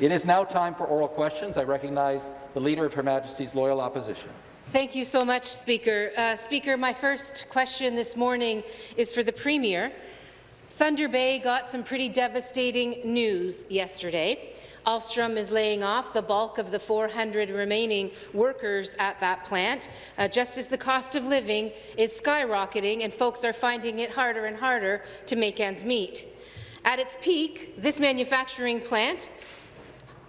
It is now time for oral questions. I recognize the Leader of Her Majesty's Loyal Opposition. Thank you so much, Speaker. Uh, Speaker, my first question this morning is for the Premier. Thunder Bay got some pretty devastating news yesterday. Alstom is laying off the bulk of the 400 remaining workers at that plant, uh, just as the cost of living is skyrocketing and folks are finding it harder and harder to make ends meet. At its peak, this manufacturing plant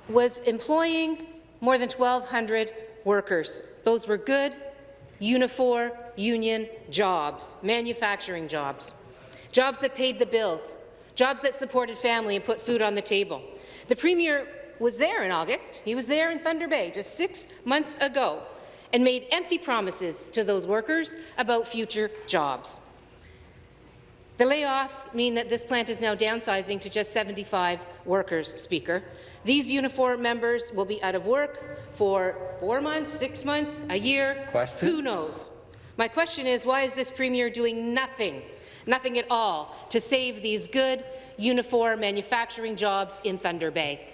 was employing more than 1,200 workers. Those were good, Unifor union jobs, manufacturing jobs, jobs that paid the bills, jobs that supported family and put food on the table. The Premier was there in August. He was there in Thunder Bay just six months ago and made empty promises to those workers about future jobs. The layoffs mean that this plant is now downsizing to just 75 workers, Speaker. These Unifor members will be out of work for four months, six months, a year. Question? Who knows? My question is, why is this Premier doing nothing, nothing at all, to save these good Unifor manufacturing jobs in Thunder Bay?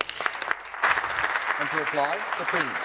And to reply, the Premier.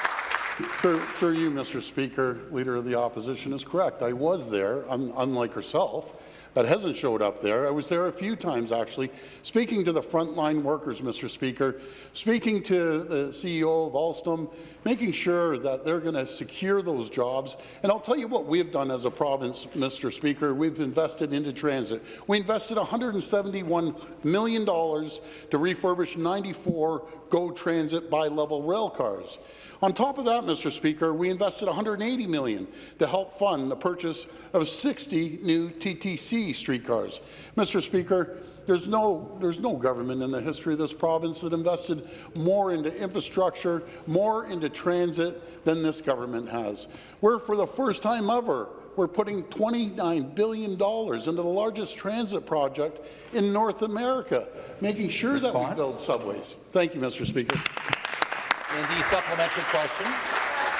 Through, through you, Mr. Speaker, Leader of the Opposition is correct. I was there, un unlike herself, that hasn't showed up there. I was there a few times, actually, speaking to the frontline workers, Mr. Speaker, speaking to the CEO of Alstom, making sure that they're going to secure those jobs. And I'll tell you what we've done as a province, Mr. Speaker. We've invested into transit. We invested $171 million to refurbish 94 GO Transit bi-level rail cars. On top of that, Mr. Speaker, we invested 180 million to help fund the purchase of 60 new TTC streetcars. Mr. Speaker, there's no, there's no government in the history of this province that invested more into infrastructure, more into transit than this government has. We're, for the first time ever, we're putting $29 billion into the largest transit project in North America, making sure Response? that we build subways. Thank you, Mr. Speaker. In the supplementary question.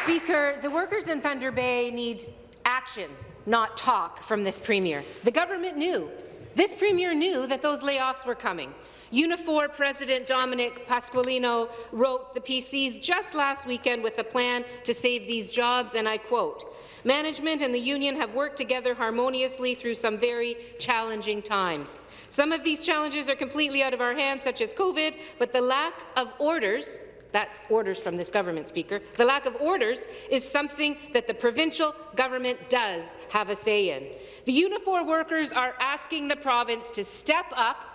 Speaker, the workers in Thunder Bay need action, not talk from this Premier. The government knew. This Premier knew that those layoffs were coming. Unifor President Dominic Pasqualino wrote the PCs just last weekend with a plan to save these jobs, and I quote, Management and the union have worked together harmoniously through some very challenging times. Some of these challenges are completely out of our hands, such as COVID, but the lack of orders that's orders from this government, Speaker. The lack of orders is something that the provincial government does have a say in. The Unifor workers are asking the province to step up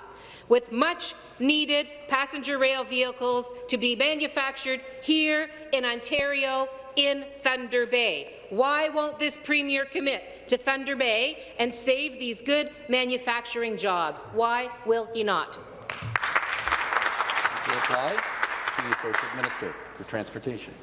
with much-needed passenger rail vehicles to be manufactured here in Ontario in Thunder Bay. Why won't this Premier commit to Thunder Bay and save these good manufacturing jobs? Why will he not? reply the Associate Minister for Transportation.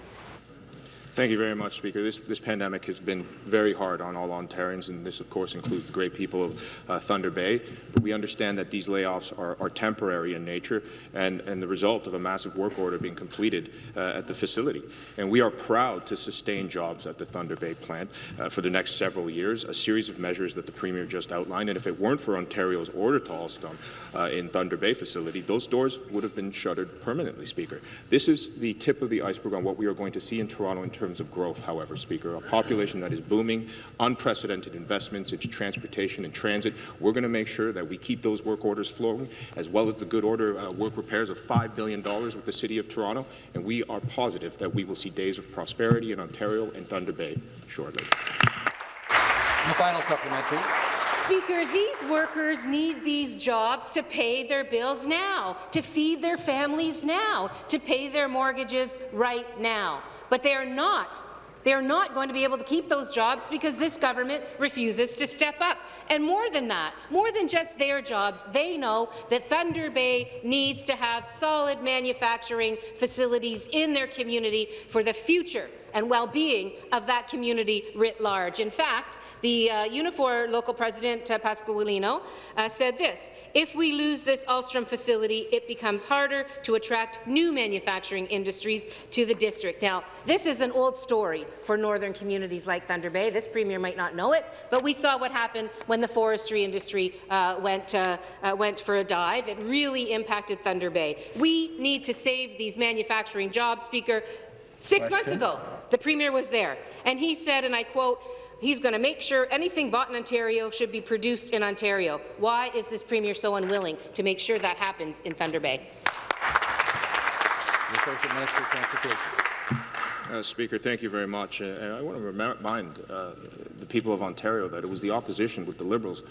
Thank you very much, Speaker. This, this, pandemic has been very hard on all Ontarians, and this, of course, includes the great people of uh, Thunder Bay. But we understand that these layoffs are, are temporary in nature and, and, the result of a massive work order being completed uh, at the facility. And we are proud to sustain jobs at the Thunder Bay plant uh, for the next several years, a series of measures that the Premier just outlined. And if it weren't for Ontario's order to Alstom uh, in Thunder Bay facility, those doors would have been shuttered permanently, Speaker. This is the tip of the iceberg on what we are going to see in Toronto in terms terms of growth, however, Speaker. A population that is booming, unprecedented investments into transportation and transit. We're going to make sure that we keep those work orders flowing, as well as the good order uh, work repairs of $5 billion with the City of Toronto, and we are positive that we will see days of prosperity in Ontario and Thunder Bay shortly. The final supplementary. Speaker, these workers need these jobs to pay their bills now, to feed their families now, to pay their mortgages right now but they are not they are not going to be able to keep those jobs because this government refuses to step up. And more than that, more than just their jobs, they know that Thunder Bay needs to have solid manufacturing facilities in their community for the future and well-being of that community writ large. In fact, the uh, Unifor local president, uh, Pasqualino, uh, said this, if we lose this Alstom facility, it becomes harder to attract new manufacturing industries to the district. Now, this is an old story. for northern communities like Thunder Bay. This premier might not know it, but we saw what happened when the forestry industry uh, went, uh, uh, went for a dive. It really impacted Thunder Bay. We need to save these manufacturing jobs, Speaker. Six months ago, the Premier was there, and he said, and I quote, he's going to make sure anything bought in Ontario should be produced in Ontario. Why is this Premier so unwilling to make sure that happens in Thunder Bay? Associate Minister of Transportation. Uh, Speaker, thank you very much. Uh, and I want to remind uh, the people of Ontario that it was the opposition with the Liberals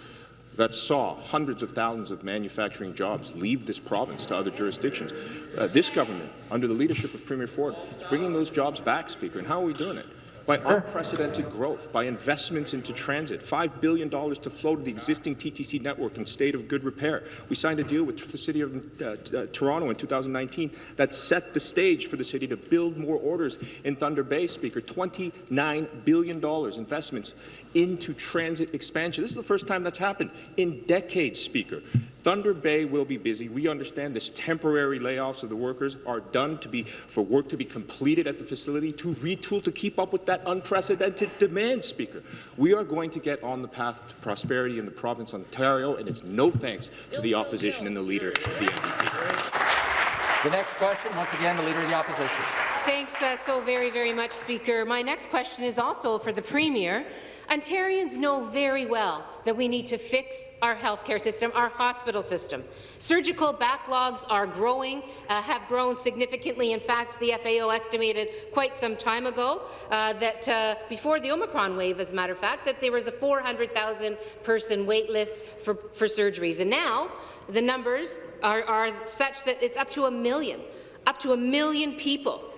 that saw hundreds of thousands of manufacturing jobs leave this province to other jurisdictions. Uh, this government, under the leadership of Premier Ford, is bringing those jobs back, Speaker. And how are we doing it? By unprecedented growth, by investments into transit, $5 billion to flow to the existing TTC network in state of good repair. We signed a deal with the City of uh, uh, Toronto in 2019 that set the stage for the city to build more orders in Thunder Bay, Speaker. $29 billion investments into transit expansion. This is the first time that's happened in decades, Speaker. Thunder Bay will be busy. We understand this temporary layoffs of the workers are done to be for work to be completed at the facility to retool to keep up with that unprecedented demand, Speaker. We are going to get on the path to prosperity in the province of Ontario, and it's no thanks to the opposition and the leader the NDP. The next question, once again, the Leader of the Opposition. Thanks uh, so very, very much, Speaker. My next question is also for the Premier. Ontarians know very well that we need to fix our healthcare system, our hospital system. Surgical backlogs are growing, uh, have grown significantly. In fact, the FAO estimated quite some time ago uh, that uh, before the Omicron wave, as a matter of fact, that there was a 400,000 person wait list for, for surgeries. And now the numbers are, are such that it's up to a million, up to a million people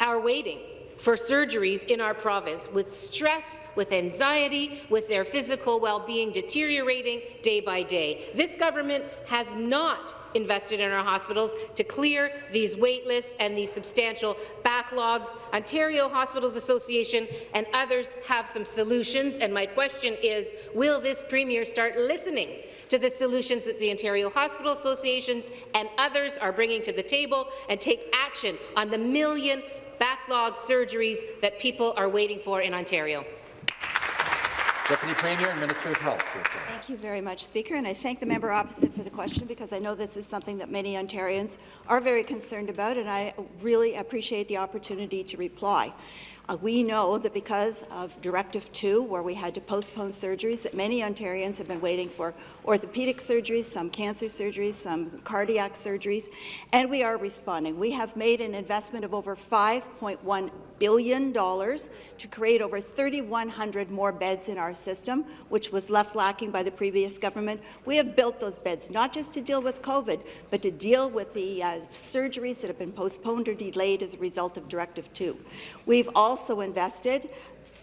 are waiting for surgeries in our province with stress, with anxiety, with their physical well-being deteriorating day by day. This government has not invested in our hospitals to clear these wait lists and these substantial backlogs. Ontario Hospitals Association and others have some solutions, and my question is, will this Premier start listening to the solutions that the Ontario Hospital Associations and others are bringing to the table and take action on the million backlog surgeries that people are waiting for in Ontario. Deputy Premier and Minister of Health. Thank you very much, Speaker, and I thank the member opposite for the question because I know this is something that many Ontarians are very concerned about, and I really appreciate the opportunity to reply. Uh, we know that because of Directive 2, where we had to postpone surgeries, that many Ontarians have been waiting for orthopedic surgeries, some cancer surgeries, some cardiac surgeries, and we are responding. We have made an investment of over $5.1 billion to create over 3,100 more beds in our system, which was left lacking by the previous government. We have built those beds, not just to deal with COVID, but to deal with the uh, surgeries that have been postponed or delayed as a result of Directive 2. We've also invested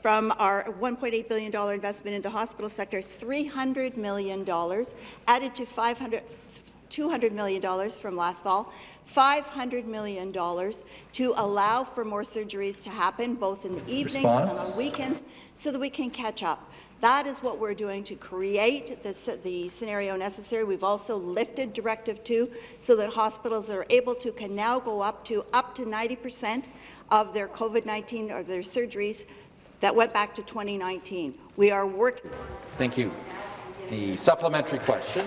from our $1.8 billion investment into the hospital sector, $300 million added to 500 $200 million from last fall, $500 million to allow for more surgeries to happen, both in the evenings Response? and on weekends, so that we can catch up. That is what we're doing to create the, the scenario necessary. We've also lifted Directive 2 so that hospitals that are able to can now go up to up to 90 percent of their COVID-19 or their surgeries that went back to 2019. We are working. Thank you. The supplementary question.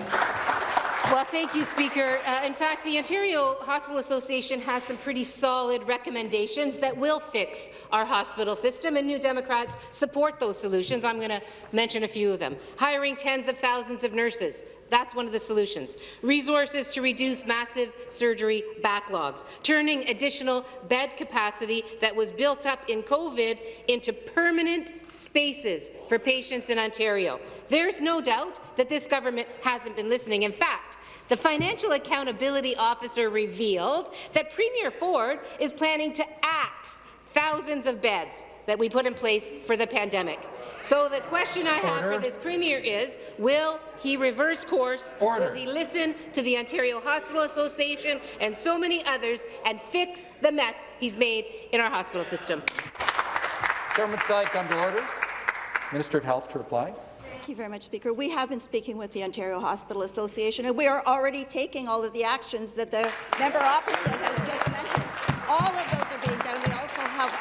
Well, thank you, Speaker. Uh, in fact, the Ontario Hospital Association has some pretty solid recommendations that will fix our hospital system, and New Democrats support those solutions. I'm going to mention a few of them. Hiring tens of thousands of nurses, that's one of the solutions. Resources to reduce massive surgery backlogs. Turning additional bed capacity that was built up in COVID into permanent spaces for patients in Ontario. There's no doubt that this government hasn't been listening. In fact, the Financial Accountability Officer revealed that Premier Ford is planning to axe thousands of beds that we put in place for the pandemic. So the question I have Order. for this Premier is, will he reverse course? Order. Will he listen to the Ontario Hospital Association and so many others and fix the mess he's made in our hospital system? Government side, come to order. Minister of Health to reply. Thank you very much, Speaker. We have been speaking with the Ontario Hospital Association, and we are already taking all of the actions that the member opposite has just mentioned. All of those are being done.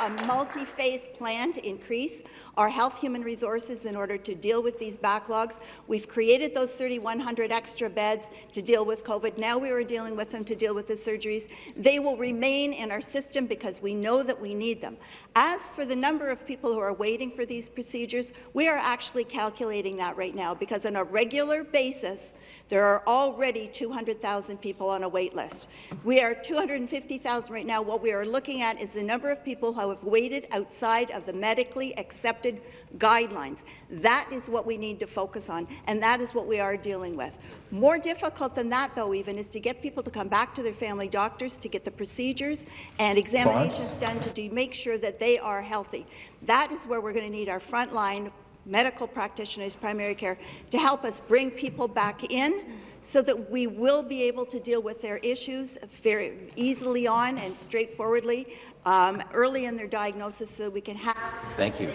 A multi-phase plan to increase our health human resources in order to deal with these backlogs. We've created those 3,100 extra beds to deal with COVID. Now we are dealing with them to deal with the surgeries. They will remain in our system because we know that we need them. As for the number of people who are waiting for these procedures, we are actually calculating that right now because on a regular basis, there are already 200,000 people on a wait list. We are 250,000 right now. What we are looking at is the number of people who have waited outside of the medically accepted guidelines. That is what we need to focus on, and that is what we are dealing with. More difficult than that, though, even, is to get people to come back to their family doctors to get the procedures and examinations done to do, make sure that they are healthy. That is where we're going to need our frontline medical practitioners, primary care, to help us bring people back in so that we will be able to deal with their issues very easily on and straightforwardly um, early in their diagnosis so that we can have Thank you.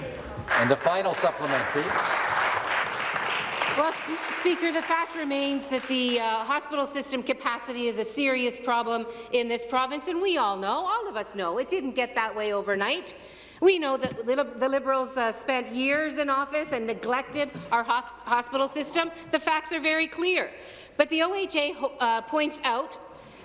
And the final supplementary. Well, Sp Speaker, the fact remains that the uh, hospital system capacity is a serious problem in this province, and we all know, all of us know, it didn't get that way overnight. We know that the Liberals uh, spent years in office and neglected our hospital system. The facts are very clear. But the OHA uh, points out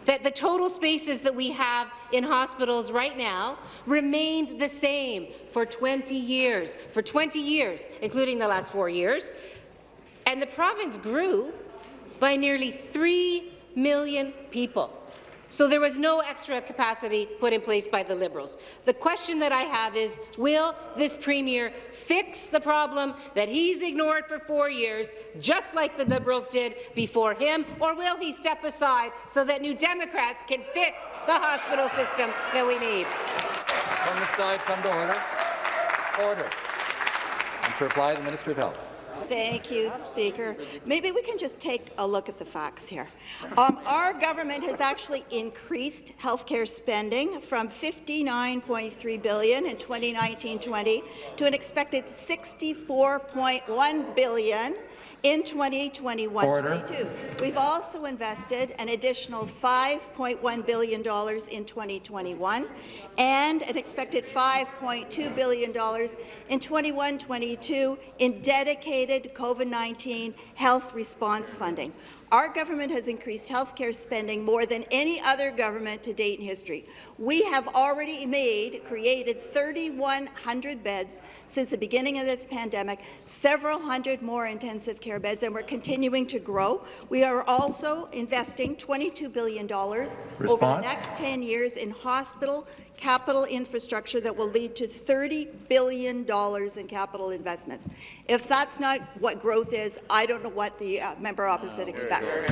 that the total spaces that we have in hospitals right now remained the same for 20 years, for 20 years, including the last four years, and the province grew by nearly 3 million people. So there was no extra capacity put in place by the Liberals. The question that I have is, will this Premier fix the problem that he's ignored for four years, just like the Liberals did before him, or will he step aside so that New Democrats can fix the hospital system that we need? Side, come to order. Order. And to reply, the Minister of Health. Thank you, Speaker. Maybe we can just take a look at the facts here. Um, our government has actually increased healthcare spending from 59.3 billion in 2019-20 to an expected $64.1 billion in 2021-22. We've also invested an additional $5.1 billion in 2021 and an expected $5.2 billion in 21-22 in dedicated COVID-19 health response funding. Our government has increased health care spending more than any other government to date in history. We have already made, created 3,100 beds since the beginning of this pandemic, several hundred more intensive care beds, and we're continuing to grow. We are also investing $22 billion Response? over the next 10 years in hospital capital infrastructure that will lead to $30 billion in capital investments. If that's not what growth is, I don't know what the uh, member opposite expects.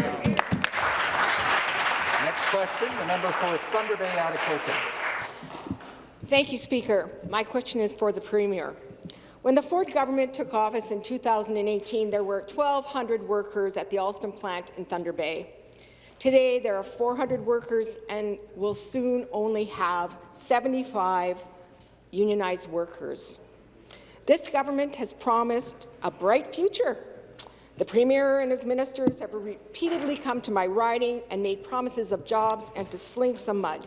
Next question, the member for Thunder Bay, Atikokan. Thank you, Speaker. My question is for the Premier. When the Ford government took office in 2018, there were 1,200 workers at the Alstom plant in Thunder Bay. Today, there are 400 workers and will soon only have 75 unionized workers. This government has promised a bright future. The Premier and his ministers have repeatedly come to my riding and made promises of jobs and to sling some mud.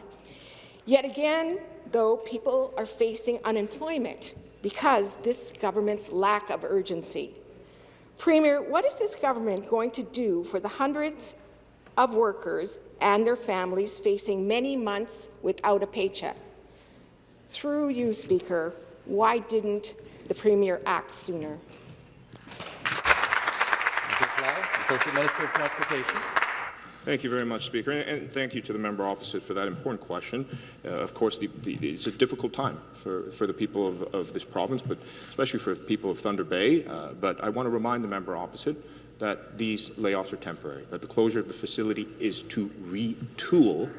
Yet again, though, people are facing unemployment because this government's lack of urgency. Premier, what is this government going to do for the hundreds of workers and their families facing many months without a paycheck. Through you, Speaker, why didn't the Premier act sooner? Associate Minister of Transportation. Thank you very much, Speaker, and thank you to the member opposite for that important question. Uh, of course, the, the, it's a difficult time for, for the people of, of, this province, but especially for the people of Thunder Bay. Uh, but I want to remind the member opposite that these layoffs are temporary, that the closure of the facility is to retool.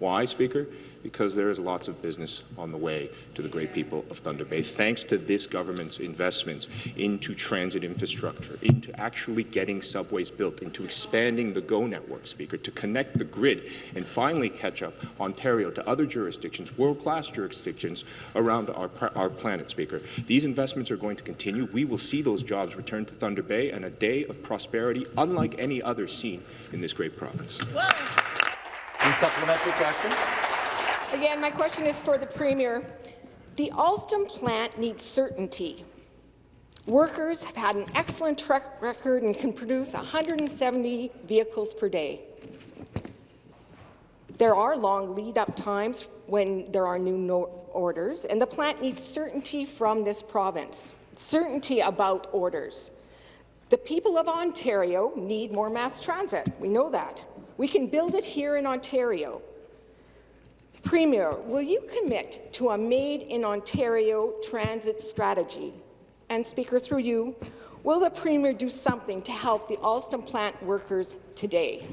Why, Speaker? Because there is lots of business on the way to the great people of Thunder Bay, thanks to this government's investments into transit infrastructure, into actually getting subways built, into expanding the GO network, Speaker, to connect the grid and finally catch up Ontario to other jurisdictions, world-class jurisdictions around our, our planet, Speaker. These investments are going to continue. We will see those jobs return to Thunder Bay and a day of prosperity unlike any other seen in this great province. Supplementary question. Again, my question is for the Premier. The Alstom plant needs certainty. Workers have had an excellent track record and can produce 170 vehicles per day. There are long lead-up times when there are new no orders, and the plant needs certainty from this province, certainty about orders. The people of Ontario need more mass transit. We know that. We can build it here in Ontario. Premier, will you commit to a Made in Ontario transit strategy? And Speaker, through you, will the Premier do something to help the Alstom plant workers today?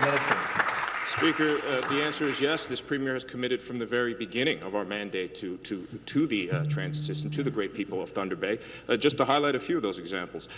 Minister. Speaker, uh, the answer is yes. This Premier has committed from the very beginning of our mandate to, to, to the uh, transit system, to the great people of Thunder Bay. Uh, just to highlight a few of those examples.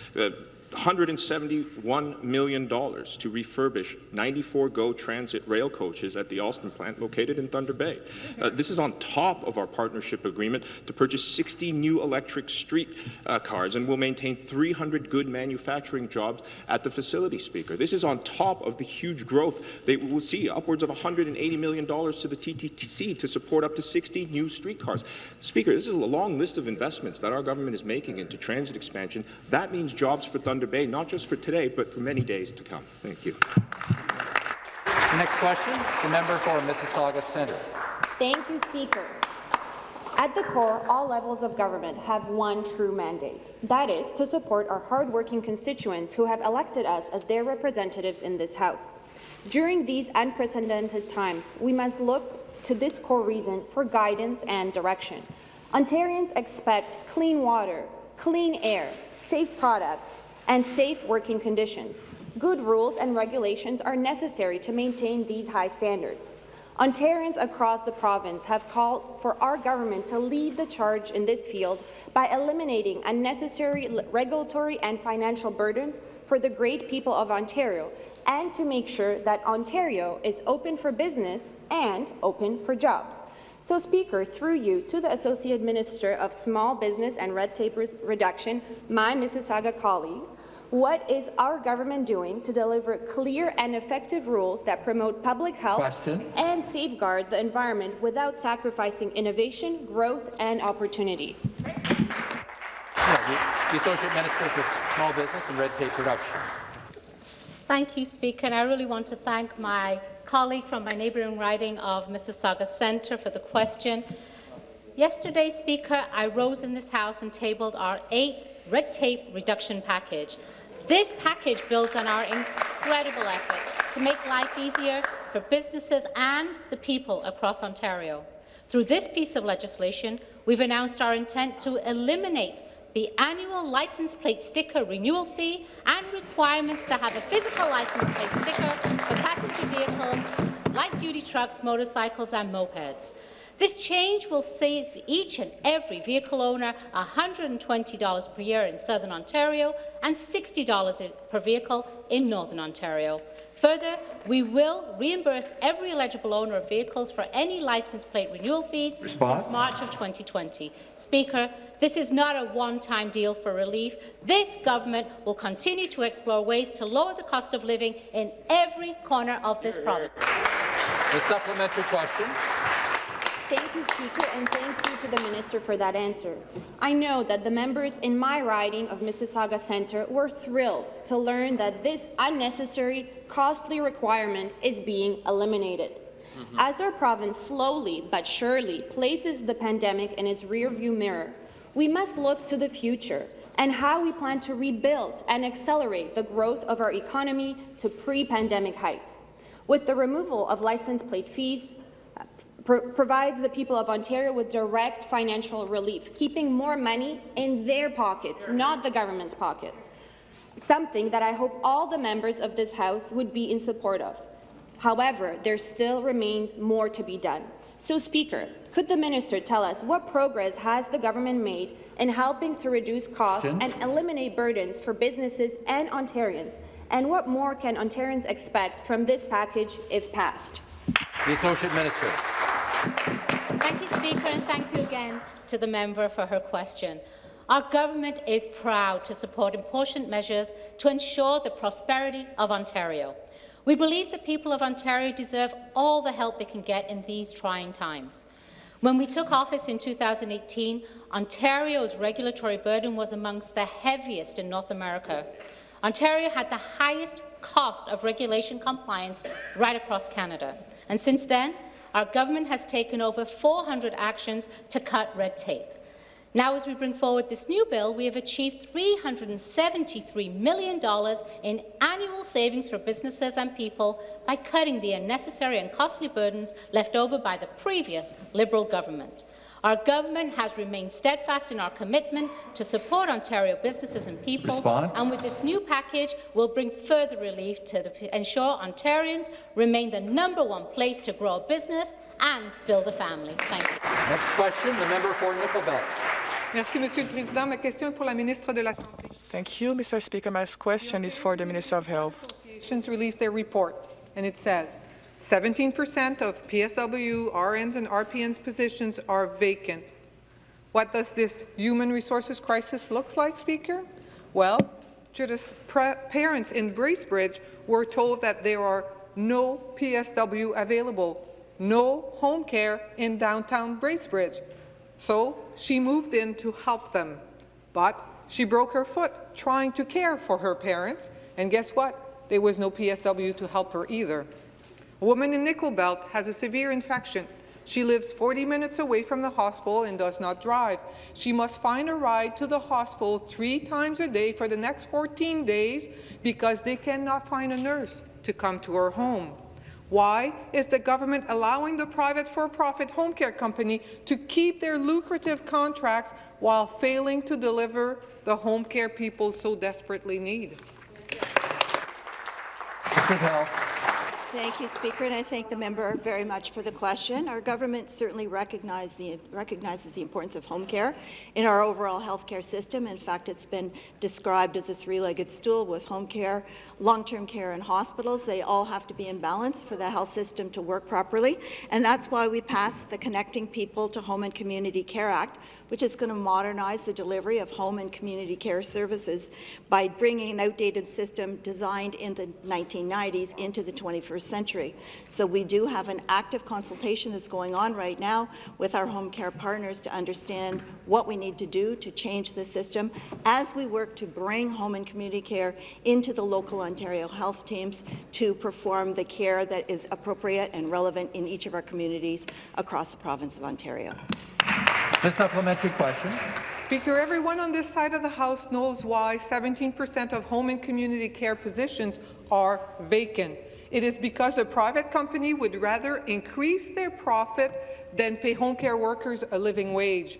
Uh, $171 million to refurbish 94 GO transit rail coaches at the Alstom plant located in Thunder Bay. Uh, this is on top of our partnership agreement to purchase 60 new electric street uh, cars and will maintain 300 good manufacturing jobs at the facility, Speaker. This is on top of the huge growth they will see, upwards of $180 million to the TTC to support up to 60 new streetcars. Speaker, this is a long list of investments that our government is making into transit expansion. That means jobs for Thunder Bay, not just for today, but for many days to come. Thank you. The next question, the member for Mississauga Centre. Thank you, Speaker. At the core, all levels of government have one true mandate. That is to support our hardworking constituents who have elected us as their representatives in this House. During these unprecedented times, we must look to this core reason for guidance and direction. Ontarians expect clean water, clean air, safe products, and safe working conditions. Good rules and regulations are necessary to maintain these high standards. Ontarians across the province have called for our government to lead the charge in this field by eliminating unnecessary regulatory and financial burdens for the great people of Ontario and to make sure that Ontario is open for business and open for jobs. So, Speaker, through you to the Associate Minister of Small Business and Red Tape Reduction, my Mississauga colleague, what is our government doing to deliver clear and effective rules that promote public health Question. and safeguard the environment without sacrificing innovation, growth, and opportunity? The, the Associate Minister for Small Business and Red Tape Reduction. Thank you, Speaker. And I really want to thank my colleague from my neighbouring riding of Mississauga Centre for the question. Yesterday, Speaker, I rose in this House and tabled our eighth red tape reduction package. This package builds on our incredible effort to make life easier for businesses and the people across Ontario. Through this piece of legislation, we've announced our intent to eliminate the annual license plate sticker renewal fee and requirements to have a physical license plate sticker for passenger vehicles, light-duty trucks, motorcycles and mopeds. This change will save each and every vehicle owner $120 per year in Southern Ontario and $60 per vehicle in Northern Ontario. Further, we will reimburse every eligible owner of vehicles for any license plate renewal fees Response? since March of 2020. Speaker, this is not a one-time deal for relief. This government will continue to explore ways to lower the cost of living in every corner of this province. The supplementary question. Thank you, Speaker, and thank you to the Minister for that answer. I know that the members in my riding of Mississauga Centre were thrilled to learn that this unnecessary, costly requirement is being eliminated. Mm -hmm. As our province slowly but surely places the pandemic in its rearview mirror, we must look to the future and how we plan to rebuild and accelerate the growth of our economy to pre-pandemic heights. With the removal of license plate fees, pro provides the people of Ontario with direct financial relief, keeping more money in their pockets, not the government's pockets, something that I hope all the members of this House would be in support of. However, there still remains more to be done. So, Speaker, could the minister tell us what progress has the government made in helping to reduce costs and eliminate burdens for businesses and Ontarians, and what more can Ontarians expect from this package if passed? The Associate Minister. Thank you, Speaker, and thank you again to the member for her question. Our government is proud to support important measures to ensure the prosperity of Ontario. We believe the people of Ontario deserve all the help they can get in these trying times. When we took office in 2018, Ontario's regulatory burden was amongst the heaviest in North America. Ontario had the highest cost of regulation compliance right across Canada. And since then, our government has taken over 400 actions to cut red tape. Now, as we bring forward this new bill, we have achieved $373 million in annual savings for businesses and people by cutting the unnecessary and costly burdens left over by the previous Liberal government. Our government has remained steadfast in our commitment to support Ontario businesses and people, Response? and with this new package, we'll bring further relief to the, ensure Ontarians remain the number one place to grow a business and build a family. Thank you. Next question, the member for Nickel Belt. Merci, Monsieur le Président. Ma question est pour la ministre de la Santé. Thank you, Mr. Speaker. My question is for the Minister of Health. Associations released their report, and it says 17% of PSW, RNs, and RPNs positions are vacant. What does this human resources crisis look like, Speaker? Well, Judith's parents in Bracebridge were told that there are no PSW available, no home care in downtown Bracebridge. So she moved in to help them. But she broke her foot trying to care for her parents, and guess what? There was no PSW to help her either. A woman in Nickel Belt has a severe infection. She lives 40 minutes away from the hospital and does not drive. She must find a ride to the hospital three times a day for the next 14 days because they cannot find a nurse to come to her home. Why is the government allowing the private for-profit home care company to keep their lucrative contracts while failing to deliver the home care people so desperately need? Thank you, Speaker, and I thank the member very much for the question. Our government certainly recognize the, recognizes the importance of home care in our overall healthcare system. In fact, it's been described as a three-legged stool with home care, long-term care, and hospitals. They all have to be in balance for the health system to work properly, and that's why we passed the Connecting People to Home and Community Care Act, which is going to modernize the delivery of home and community care services by bringing an outdated system designed in the 1990s into the 21st century. So we do have an active consultation that's going on right now with our home care partners to understand what we need to do to change the system as we work to bring home and community care into the local Ontario health teams to perform the care that is appropriate and relevant in each of our communities across the province of Ontario. The supplementary question. Speaker, everyone on this side of the House knows why 17% of home and community care positions are vacant. It is because a private company would rather increase their profit than pay home care workers a living wage.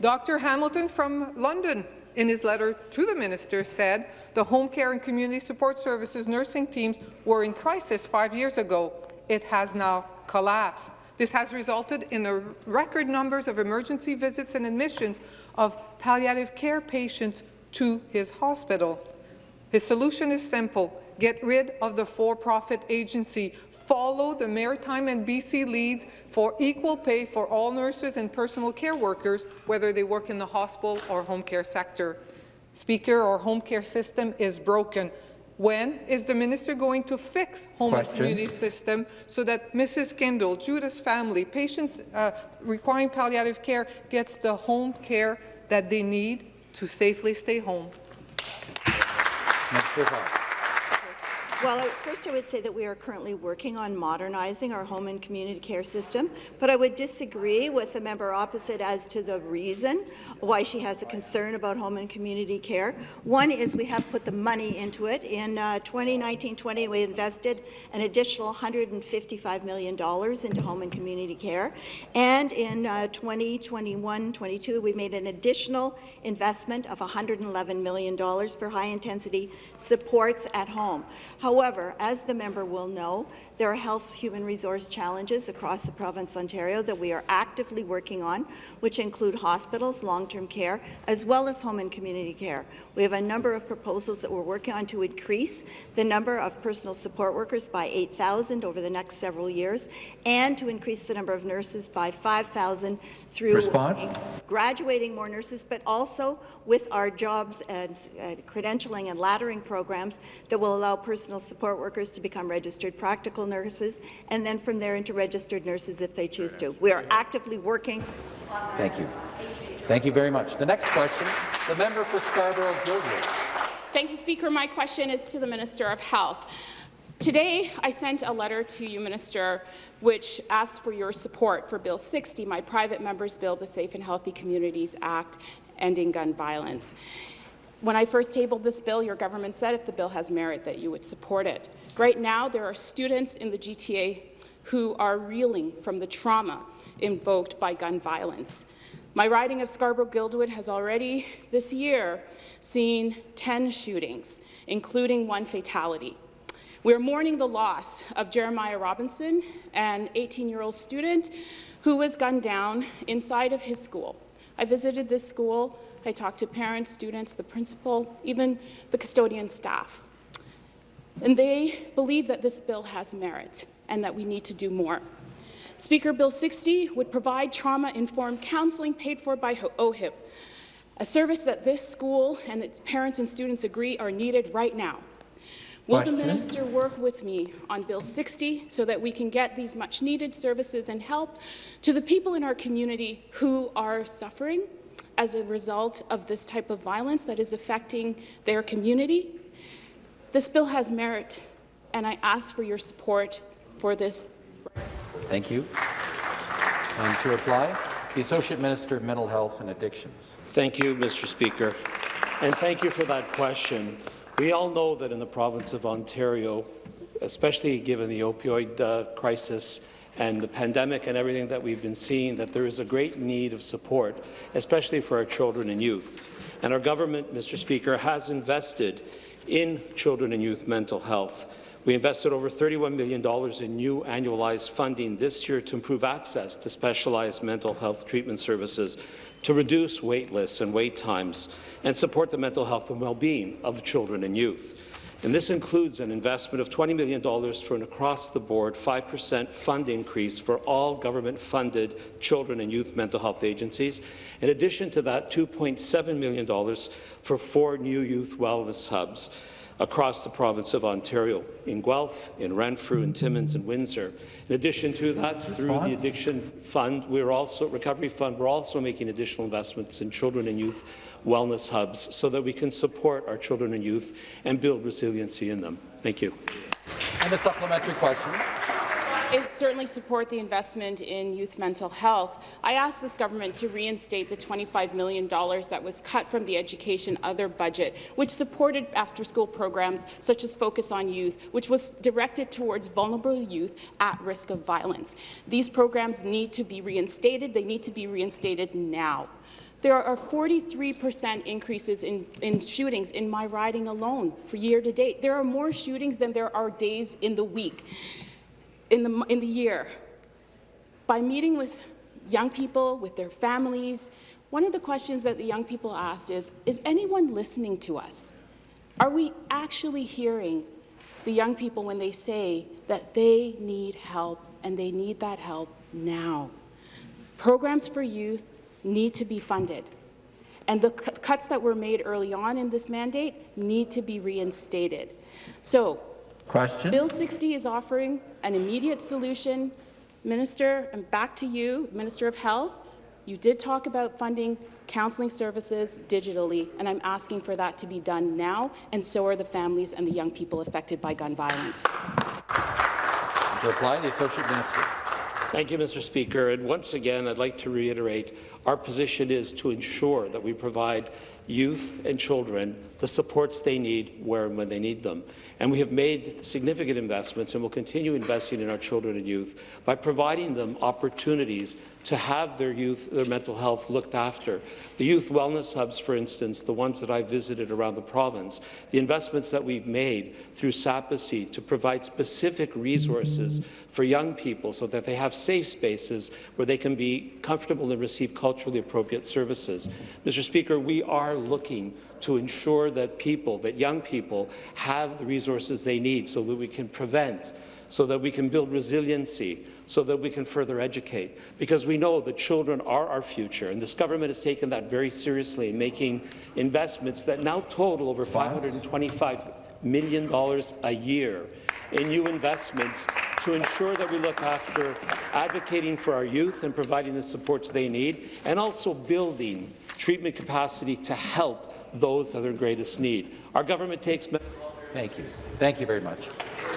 Dr. Hamilton from London, in his letter to the minister, said the home care and community support services nursing teams were in crisis five years ago. It has now collapsed. This has resulted in the record numbers of emergency visits and admissions of palliative care patients to his hospital. His solution is simple. Get rid of the for-profit agency. Follow the Maritime and BC leads for equal pay for all nurses and personal care workers, whether they work in the hospital or home care sector. Speaker, our home care system is broken. When is the minister going to fix home Question. and community system so that Mrs. Kendall, Judith's family, patients uh, requiring palliative care gets the home care that they need to safely stay home? Minister of Health. Well, first I would say that we are currently working on modernizing our home and community care system, but I would disagree with the member opposite as to the reason why she has a concern about home and community care. One is we have put the money into it. In uh, 2019-20, we invested an additional $155 million into home and community care, and in uh, 2021-22, we made an additional investment of $111 million for high-intensity supports at home. However, as the member will know, there are health human resource challenges across the province of Ontario that we are actively working on, which include hospitals, long-term care, as well as home and community care. We have a number of proposals that we're working on to increase the number of personal support workers by 8,000 over the next several years, and to increase the number of nurses by 5,000 through Response? graduating more nurses, but also with our jobs and uh, credentialing and laddering programs that will allow personal transitional support workers to become registered practical nurses, and then from there into registered nurses if they choose to. We are actively working. Thank you. Thank you very much. The next question, the member for Scarborough-Guildwood. Thank you, Speaker. My question is to the Minister of Health. Today, I sent a letter to you, Minister, which asked for your support for Bill 60, my private member's bill, the Safe and Healthy Communities Act, ending gun violence. When I first tabled this bill, your government said if the bill has merit that you would support it. Right now, there are students in the GTA who are reeling from the trauma invoked by gun violence. My riding of Scarborough-Guildwood has already, this year, seen 10 shootings, including one fatality. We're mourning the loss of Jeremiah Robinson, an 18-year-old student who was gunned down inside of his school. I visited this school. I talked to parents, students, the principal, even the custodian staff. And they believe that this bill has merit and that we need to do more. Speaker Bill 60 would provide trauma-informed counseling paid for by OHIP, a service that this school and its parents and students agree are needed right now. Will the minister work with me on Bill 60 so that we can get these much-needed services and help to the people in our community who are suffering as a result of this type of violence that is affecting their community? This bill has merit, and I ask for your support for this Thank you. And to reply, the Associate Minister of Mental Health and Addictions. Thank you, Mr. Speaker, and thank you for that question. We all know that in the province of Ontario, especially given the opioid uh, crisis and the pandemic and everything that we've been seeing, that there is a great need of support, especially for our children and youth. And our government, Mr. Speaker, has invested in children and youth mental health. We invested over $31 million in new annualized funding this year to improve access to specialized mental health treatment services, to reduce wait lists and wait times, and support the mental health and well-being of children and youth. And this includes an investment of $20 million for an across-the-board 5% fund increase for all government-funded children and youth mental health agencies. In addition to that, $2.7 million for four new youth wellness hubs across the province of Ontario, in Guelph, in Renfrew, in Timmins, and Windsor. In addition to that, through the Addiction Fund, we're also Recovery Fund, we're also making additional investments in children and youth wellness hubs so that we can support our children and youth and build resiliency in them. Thank you. And a supplementary question. I certainly support the investment in youth mental health. I ask this government to reinstate the $25 million that was cut from the Education Other budget, which supported after-school programs such as Focus on Youth, which was directed towards vulnerable youth at risk of violence. These programs need to be reinstated. They need to be reinstated now. There are 43% increases in, in, shootings in my riding alone for year to date. There are more shootings than there are days in the week in the, in the year. By meeting with young people, with their families, one of the questions that the young people asked is, is anyone listening to us? Are we actually hearing the young people when they say that they need help and they need that help now? Programs for youth need to be funded. And the cuts that were made early on in this mandate need to be reinstated. So Question. Bill 60 is offering an immediate solution. Minister, and back to you, Minister of Health. You did talk about funding counseling services digitally, and I'm asking for that to be done now, and so are the families and the young people affected by gun violence. To reply, the Associate Minister. Thank you, Mr. Speaker. And once again, I'd like to reiterate our position is to ensure that we provide youth and children the supports they need where and when they need them. And we have made significant investments and will continue investing in our children and youth by providing them opportunities to have their youth, their mental health looked after. The youth wellness hubs, for instance, the ones that I visited around the province, the investments that we've made through SAPACCY to provide specific resources for young people so that they have safe spaces where they can be comfortable and receive culturally appropriate services. Mr. Speaker, we are looking to ensure that people, that young people, have the resources they need so that we can prevent so that we can build resiliency, so that we can further educate. Because we know that children are our future, and this government has taken that very seriously, making investments that now total over $525 million a year in new investments to ensure that we look after advocating for our youth and providing the supports they need, and also building treatment capacity to help those that are in greatest need. Our government takes Thank you. Thank you very much.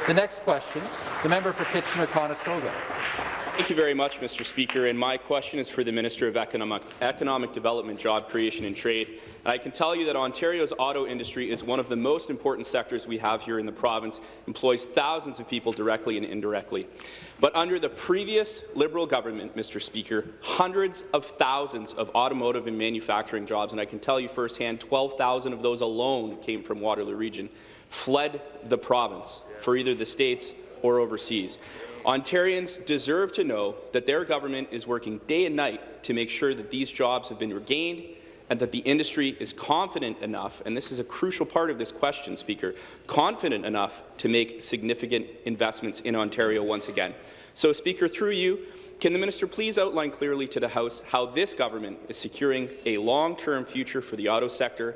The next question, the member for Kitchener-Conestoga. Thank you very much, Mr. Speaker. And my question is for the Minister of Economic, Economic Development, Job Creation and Trade. And I can tell you that Ontario's auto industry is one of the most important sectors we have here in the province, employs thousands of people directly and indirectly. But under the previous Liberal government, Mr. Speaker, hundreds of thousands of automotive and manufacturing jobs, and I can tell you firsthand, 12,000 of those alone came from Waterloo Region, fled the province for either the States or overseas. Ontarians deserve to know that their government is working day and night to make sure that these jobs have been regained and that the industry is confident enough, and this is a crucial part of this question, Speaker, confident enough to make significant investments in Ontario once again. So, Speaker, through you, can the minister please outline clearly to the House how this government is securing a long-term future for the auto sector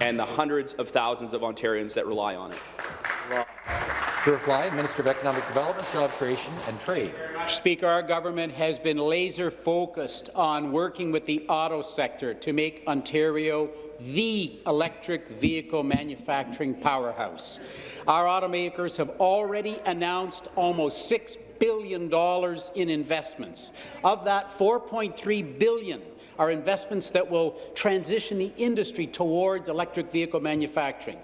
and the hundreds of thousands of Ontarians that rely on it? To reply, Minister of Economic Development, Job Creation and Trade. Speaker, our government has been laser focused on working with the auto sector to make Ontario the electric vehicle manufacturing powerhouse. Our automakers have already announced almost $6 billion in investments. Of that, 4.3 billion are investments that will transition the industry towards electric vehicle manufacturing.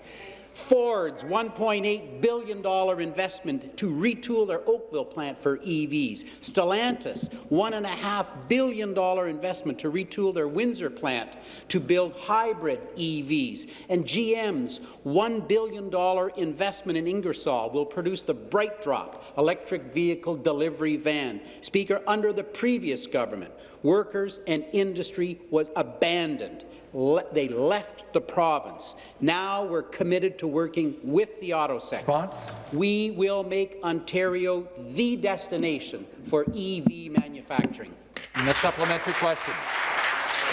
Ford's $1.8 billion investment to retool their Oakville plant for EVs. Stellantis, $1.5 billion investment to retool their Windsor plant to build hybrid EVs. And GM's $1 billion investment in Ingersoll will produce the BrightDrop electric vehicle delivery van. Speaker, under the previous government, workers and industry was abandoned le they left the province. Now we're committed to working with the auto sector. Response? We will make Ontario the destination for EV manufacturing. And the supplementary question.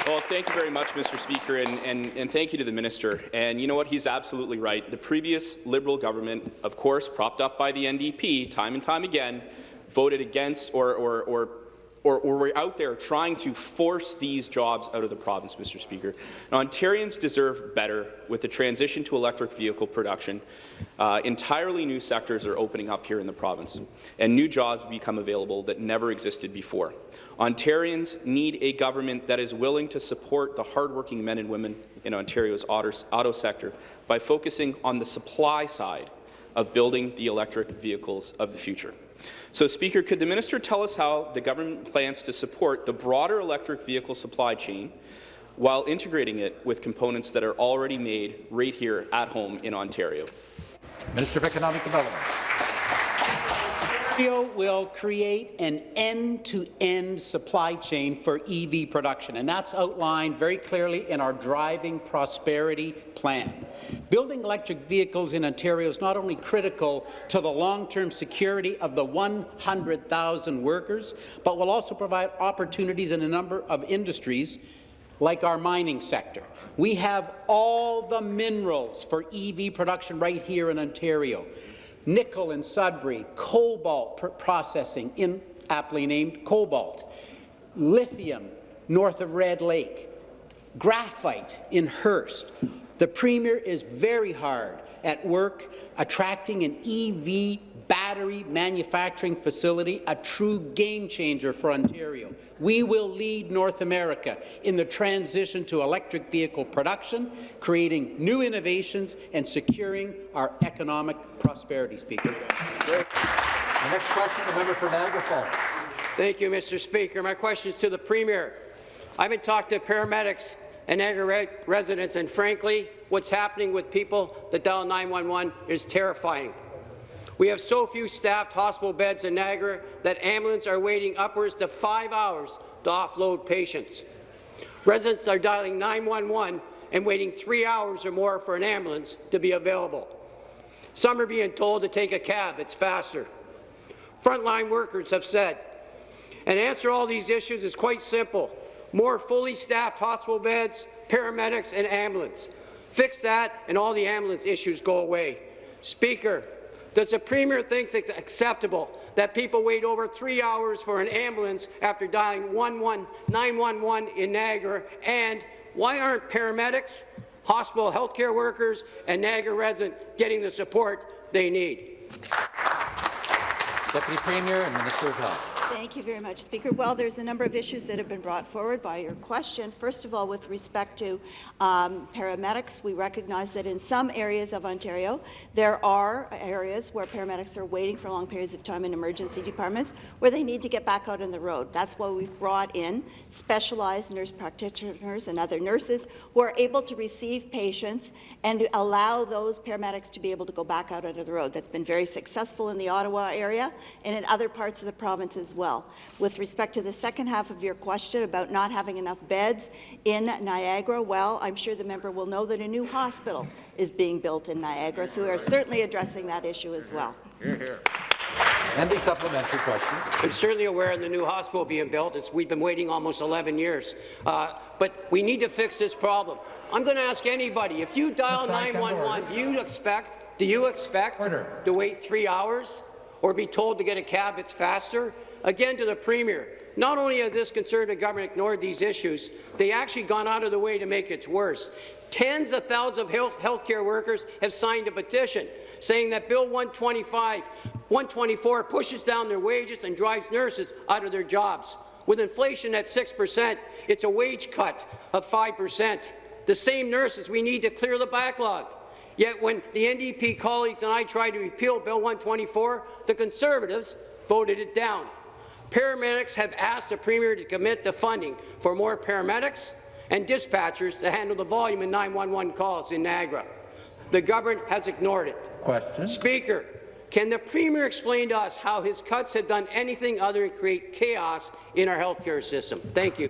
Well, thank you very much, Mr. Speaker, and, and, and, thank you to the minister. And you know what? He's absolutely right. The previous Liberal government, of course, propped up by the NDP, time and time again, voted against or, or, or or, or, we're out there trying to force these jobs out of the province, Mr. Speaker. Now, Ontarians deserve better with the transition to electric vehicle production. Uh, entirely new sectors are opening up here in the province, and new jobs become available that never existed before. Ontarians need a government that is willing to support the hardworking men and women in Ontario's auto, auto sector by focusing on the supply side of building the electric vehicles of the future. So, Speaker, could the minister tell us how the government plans to support the broader electric vehicle supply chain while integrating it with components that are already made right here at home in Ontario? Minister of Economic Development. Ontario will create an end-to-end -end supply chain for EV production, and that's outlined very clearly in our Driving Prosperity Plan. Building electric vehicles in Ontario is not only critical to the long-term security of the 100,000 workers, but will also provide opportunities in a number of industries like our mining sector. We have all the minerals for EV production right here in Ontario nickel in Sudbury, cobalt pr processing in aptly named cobalt, lithium north of Red Lake, graphite in Hearst. The Premier is very hard at work attracting an EV battery manufacturing facility, a true game changer for Ontario. We will lead North America in the transition to electric vehicle production, creating new innovations and securing our economic prosperity, Speaker. The next question, the member for Niagara Falls. Thank you, Mr. Speaker. My question is to the Premier. I've been talking to paramedics and Niagara residents, and frankly, what's happening with people that dial 911 is terrifying. We have so few staffed hospital beds in Niagara that ambulances are waiting upwards to five hours to offload patients. Residents are dialing 911 and waiting three hours or more for an ambulance to be available. Some are being told to take a cab, it's faster. Frontline workers have said, and answer all these issues is quite simple. More fully staffed hospital beds, paramedics and ambulance. Fix that and all the ambulance issues go away. Speaker, does the Premier think it's acceptable that people wait over three hours for an ambulance after dialing 911 in Niagara? And why aren't paramedics, hospital healthcare workers, and Niagara residents getting the support they need? Deputy Premier and Minister of Health. Thank you very much, Speaker. Well, there's a number of issues that have been brought forward by your question. First of all, with respect to um, paramedics, we recognize that in some areas of Ontario, there are areas where paramedics are waiting for long periods of time in emergency departments where they need to get back out on the road. That's why we've brought in specialized nurse practitioners and other nurses who are able to receive patients and allow those paramedics to be able to go back out onto the road. That's been very successful in the Ottawa area and in other parts of the province as. With respect to the second half of your question about not having enough beds in Niagara, well, I'm sure the member will know that a new hospital is being built in Niagara, so we are certainly addressing that issue as well. Here, here. And the supplementary question. I'm certainly aware of the new hospital being built. It's, we've been waiting almost 11 years. Uh, but we need to fix this problem. I'm going to ask anybody, if you dial 911, do you expect, do you expect Order. to wait three hours or be told to get a cab that's faster? Again, to the Premier, not only has this Conservative government ignored these issues, they actually gone out of the way to make it worse. Tens of thousands of health healthcare workers have signed a petition saying that Bill 125, 124 pushes down their wages and drives nurses out of their jobs. With inflation at 6 percent, it's a wage cut of 5 percent. The same nurses we need to clear the backlog. Yet when the NDP colleagues and I tried to repeal Bill 124, the Conservatives voted it down. Paramedics have asked the Premier to commit the funding for more paramedics and dispatchers to handle the volume of 911 calls in Niagara. The government has ignored it. Question. Speaker, can the Premier explain to us how his cuts have done anything other than create chaos in our healthcare system? Thank you.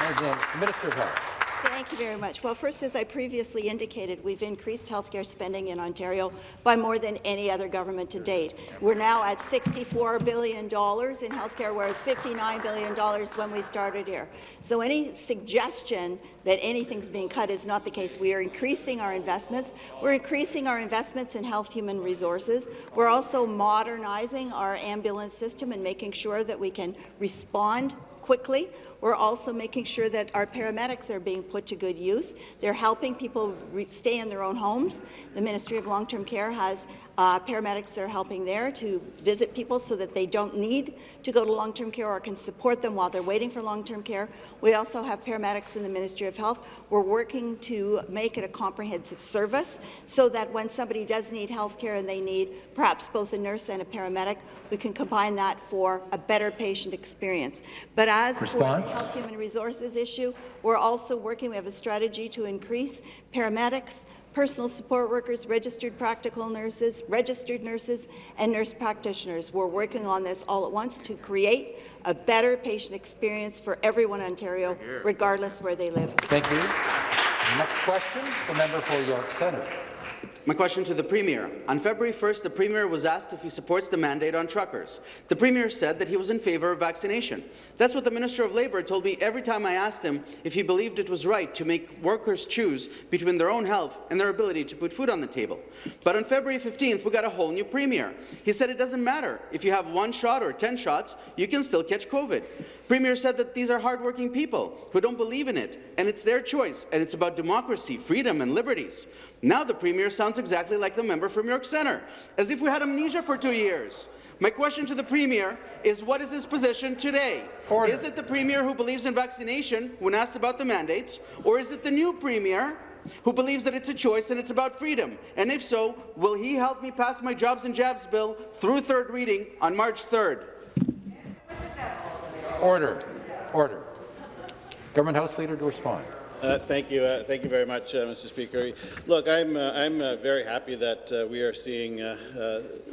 And then Minister of Health. Thank you very much. Well, first, as I previously indicated, we've increased healthcare spending in Ontario by more than any other government to date. We're now at $64 billion in healthcare, whereas $59 billion when we started here. So any suggestion that anything's being cut is not the case. We are increasing our investments. We're increasing our investments in health human resources. We're also modernizing our ambulance system and making sure that we can respond quickly. We're also making sure that our paramedics are being put to good use. They're helping people stay in their own homes. The Ministry of Long-Term Care has uh, paramedics that are helping there to visit people so that they don't need to go to long-term care or can support them while they're waiting for long-term care. We also have paramedics in the Ministry of Health. We're working to make it a comprehensive service so that when somebody does need health care and they need perhaps both a nurse and a paramedic, we can combine that for a better patient experience. But as Response. For the Health Human Resources issue, we're also working, we have a strategy to increase paramedics, personal support workers, registered practical nurses, registered nurses, and nurse practitioners. We're working on this all at once to create a better patient experience for everyone in Ontario, regardless where they live. Thank you. Next question, the member for York Centre. My question to the Premier. On February 1st, the Premier was asked if he supports the mandate on truckers. The Premier said that he was in favour of vaccination. That's what the Minister of Labour told me every time I asked him if he believed it was right to make workers choose between their own health and their ability to put food on the table. But on February 15th, we got a whole new Premier. He said it doesn't matter. If you have one shot or 10 shots, you can still catch COVID. Premier said that these are hardworking people who don't believe in it, and it's their choice, and it's about democracy, freedom, and liberties. Now the Premier sounds exactly like the member from York Centre, as if we had amnesia for two years. My question to the Premier is what is his position today? Order. Is it the Premier who believes in vaccination when asked about the mandates, or is it the new Premier who believes that it's a choice and it's about freedom? And if so, will he help me pass my Jobs and Jabs bill through third reading on March 3rd? Order. Order. Government House Leader to respond. Uh, thank you. Uh, thank you very much, uh, Mr. Speaker. Look, I'm, uh, I'm uh, very happy that uh, we are seeing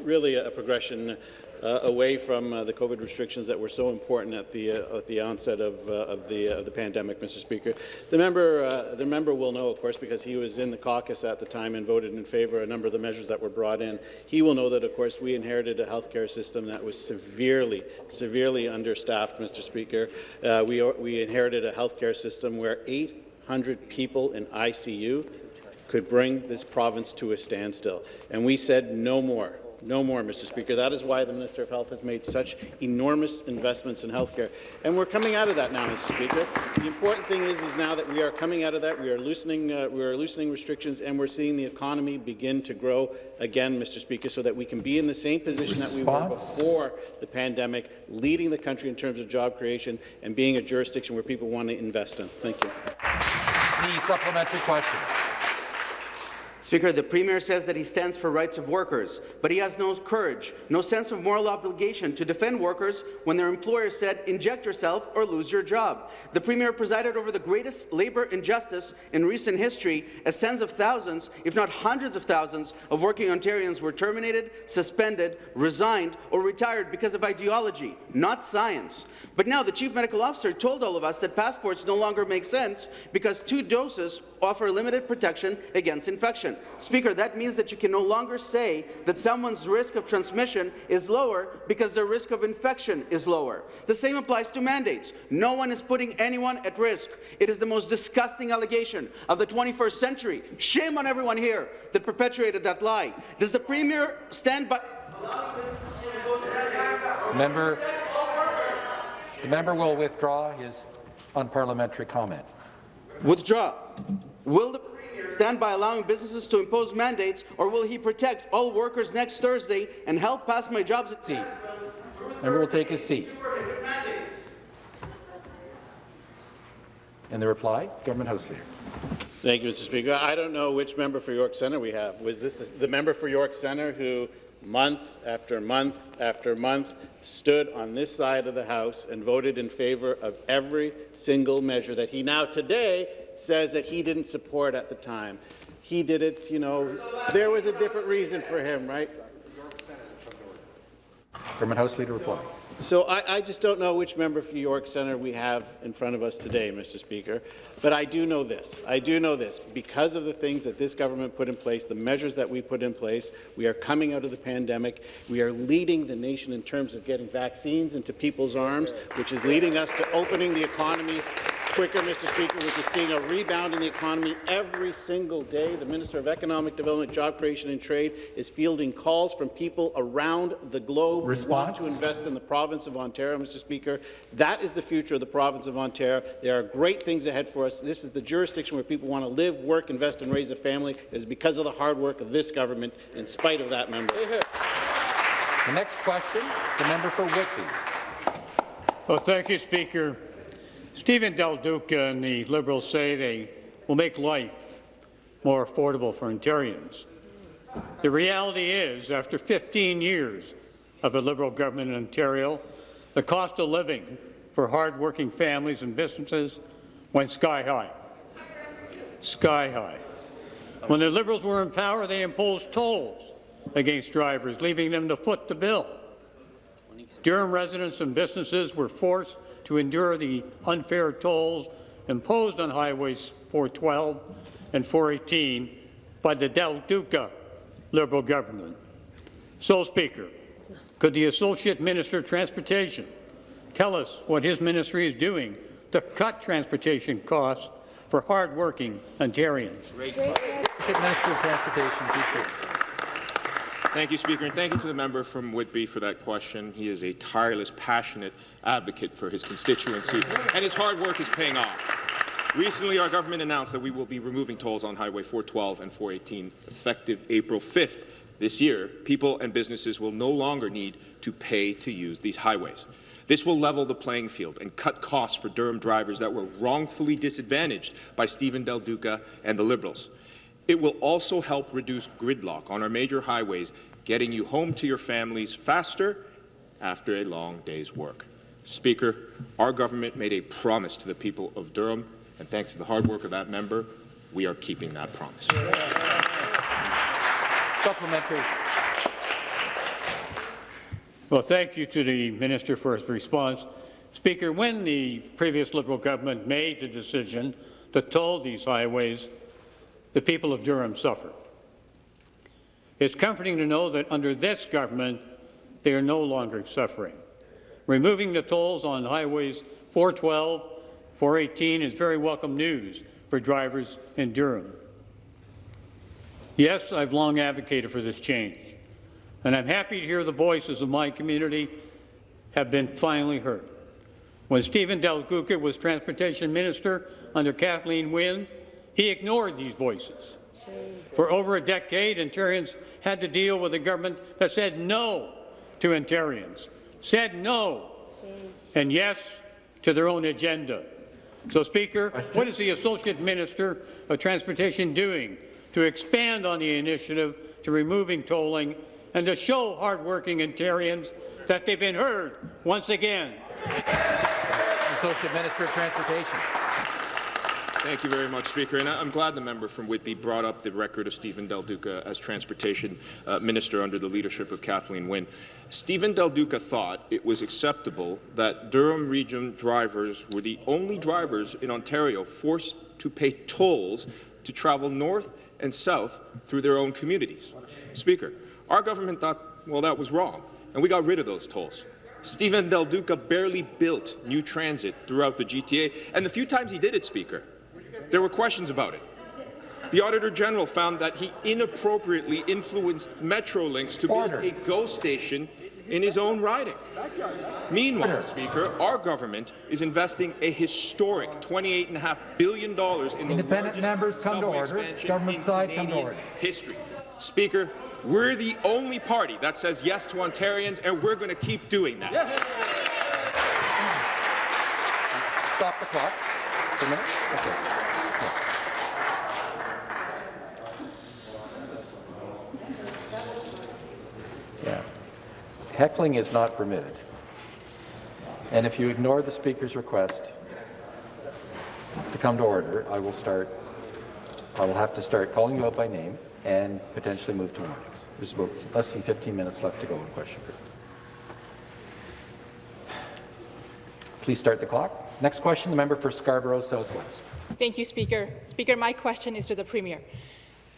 really a progression uh, away from uh, the COVID restrictions that were so important at the uh, at the onset of, of the of the pandemic, Mr. Speaker. The member the member will know, of course, because he was in the caucus at the time and voted in favour of a number of the measures that were brought in. He will know that, of course, we inherited a healthcare system that was severely, severely understaffed, Mr. Speaker. we we inherited a healthcare system where 800 people in ICU could bring this province to a standstill. And we said no more. No more, Mr. Speaker. That is why the Minister of Health has made such enormous investments in health care. And we're coming out of that now, Mr. Speaker. The important thing is, is now that we are coming out of that, we are loosening, uh, we are loosening restrictions, and we're seeing the economy begin to grow again, Mr. Speaker, so that we can be in the same position that we were before the pandemic, leading the country in terms of job creation and being a jurisdiction where people want to invest in. Thank you. The supplementary question. Speaker, the Premier says that he stands for rights of workers, but he has no courage, no sense of moral obligation to defend workers when their employer said, inject yourself or lose your job. The Premier presided over the greatest labour injustice in recent history as tens of thousands, if not hundreds of thousands, of working Ontarians were terminated, suspended, resigned or retired because of ideology, not science. But now the Chief Medical Officer told all of us that passports no longer make sense because two doses offer limited protection against infection. Speaker, that means that you can no longer say that someone's risk of transmission is lower because their risk of infection is lower. The same applies to mandates. No one is putting anyone at risk. It is the most disgusting allegation of the 21st century. Shame on everyone here that perpetuated that lie. Does the Premier stand by Member, the member will withdraw his unparliamentary comment. Withdraw. Will the stand by allowing businesses to impose mandates, or will he protect all workers next Thursday and help pass my jobs at seat? Member will take his seat. And the reply, Government House Leader. Thank you, Mr. Speaker. I don't know which member for York Centre we have. Was this the, the member for York Centre who month after month after month stood on this side of the House and voted in favour of every single measure that he now today says that he didn't support at the time. He did it, you know, there was a different reason for him, right? Government House Leader reply. So I, I, just don't know which member for York Centre we have in front of us today, Mr. Speaker, but I do know this. I do know this. Because of the things that this government put in place, the measures that we put in place, we are coming out of the pandemic. We are leading the nation in terms of getting vaccines into people's arms, which is leading us to opening the economy quicker, Mr. Speaker, which is seeing a rebound in the economy every single day. The Minister of Economic Development, Job Creation and Trade is fielding calls from people around the globe Response? who want to invest in the province of Ontario, Mr. Speaker. That is the future of the province of Ontario. There are great things ahead for us. This is the jurisdiction where people want to live, work, invest, and raise a family. It is because of the hard work of this government, in spite of that member. The next question, the member for Whitby. Well, thank you, Speaker. Stephen Del Duca and the Liberals say they will make life more affordable for Ontarians. The reality is, after 15 years of a Liberal government in Ontario, the cost of living for hard-working families and businesses went sky high. Sky high. When the Liberals were in power, they imposed tolls against drivers, leaving them to foot the bill. Durham residents and businesses were forced to endure the unfair tolls imposed on Highways 412 and 418 by the Del Duca Liberal government. So, Speaker, could the Associate Minister of Transportation tell us what his ministry is doing to cut transportation costs for hard-working Ontarians? Associate Minister of Transportation. Thank you, Speaker, and thank you to the member from Whitby for that question. He is a tireless, passionate advocate for his constituency, and his hard work is paying off. Recently, our government announced that we will be removing tolls on Highway 412 and 418 effective April 5th this year. People and businesses will no longer need to pay to use these highways. This will level the playing field and cut costs for Durham drivers that were wrongfully disadvantaged by Stephen Del Duca and the Liberals. It will also help reduce gridlock on our major highways, getting you home to your families faster after a long day's work. Speaker, our government made a promise to the people of Durham, and thanks to the hard work of that member, we are keeping that promise. Supplementary. Well, thank you to the minister for his response. Speaker, when the previous Liberal government made the decision to toll these highways, the people of Durham suffered. It's comforting to know that under this government, they are no longer suffering. Removing the tolls on highways 412, 418 is very welcome news for drivers in Durham. Yes, I've long advocated for this change, and I'm happy to hear the voices of my community have been finally heard. When Stephen Del Duca was Transportation Minister under Kathleen Wynne, he ignored these voices. For over a decade, Ontarians had to deal with a government that said no to Ontarians, said no, and yes to their own agenda. So, Speaker, what is the Associate Minister of Transportation doing to expand on the initiative to removing tolling and to show hardworking Ontarians that they've been heard once again? Associate Minister of Transportation. Thank you very much, Speaker. And I'm glad the member from Whitby brought up the record of Stephen Del Duca as Transportation uh, Minister under the leadership of Kathleen Wynne. Stephen Del Duca thought it was acceptable that Durham Region drivers were the only drivers in Ontario forced to pay tolls to travel north and south through their own communities. Speaker, our government thought, well, that was wrong, and we got rid of those tolls. Stephen Del Duca barely built new transit throughout the GTA, and the few times he did it, Speaker, there were questions about it. The Auditor General found that he inappropriately influenced Metrolinx to build a GO station in his own riding. Meanwhile, Speaker, our government is investing a historic $28.5 billion in the Independent largest members come to subway order. expansion Government in side, come to Canadian order. history. Speaker, we're the only party that says yes to Ontarians, and we're going to keep doing that. Stop the clock for a minute. Okay. Heckling is not permitted. And if you ignore the Speaker's request to come to order, I will start, I will have to start calling you out by name and potentially move to warnings. There's about less than 15 minutes left to go in question period. Please start the clock. Next question, the member for Scarborough Southwest. Thank you, Speaker. Speaker, my question is to the Premier.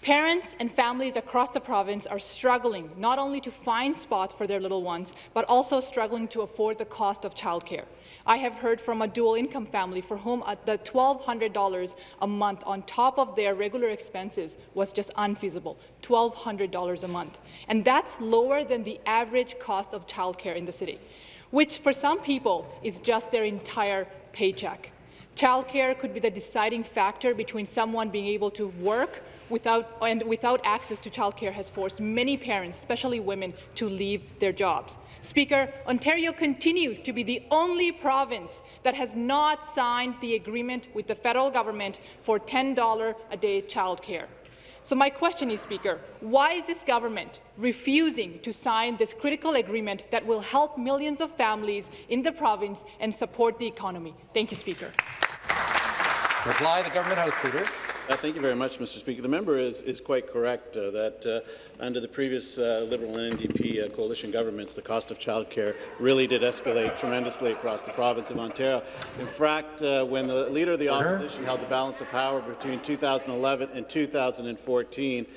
Parents and families across the province are struggling not only to find spots for their little ones, but also struggling to afford the cost of childcare. I have heard from a dual-income family for whom the $1,200 a month on top of their regular expenses was just unfeasible, $1,200 a month. And that's lower than the average cost of childcare in the city, which for some people is just their entire paycheck. Childcare could be the deciding factor between someone being able to work without, and without access to childcare has forced many parents, especially women, to leave their jobs. Speaker, Ontario continues to be the only province that has not signed the agreement with the federal government for $10 a day childcare. So my question is, Speaker, why is this government refusing to sign this critical agreement that will help millions of families in the province and support the economy? Thank you, Speaker. Reply, the Government House Leader. Uh, thank you very much, Mr. Speaker. The member is, is quite correct uh, that uh, under the previous uh, Liberal and NDP uh, coalition governments, the cost of childcare really did escalate tremendously across the province of Ontario. In fact, uh, when the Leader of the Opposition held the balance of power between 2011 and 2014,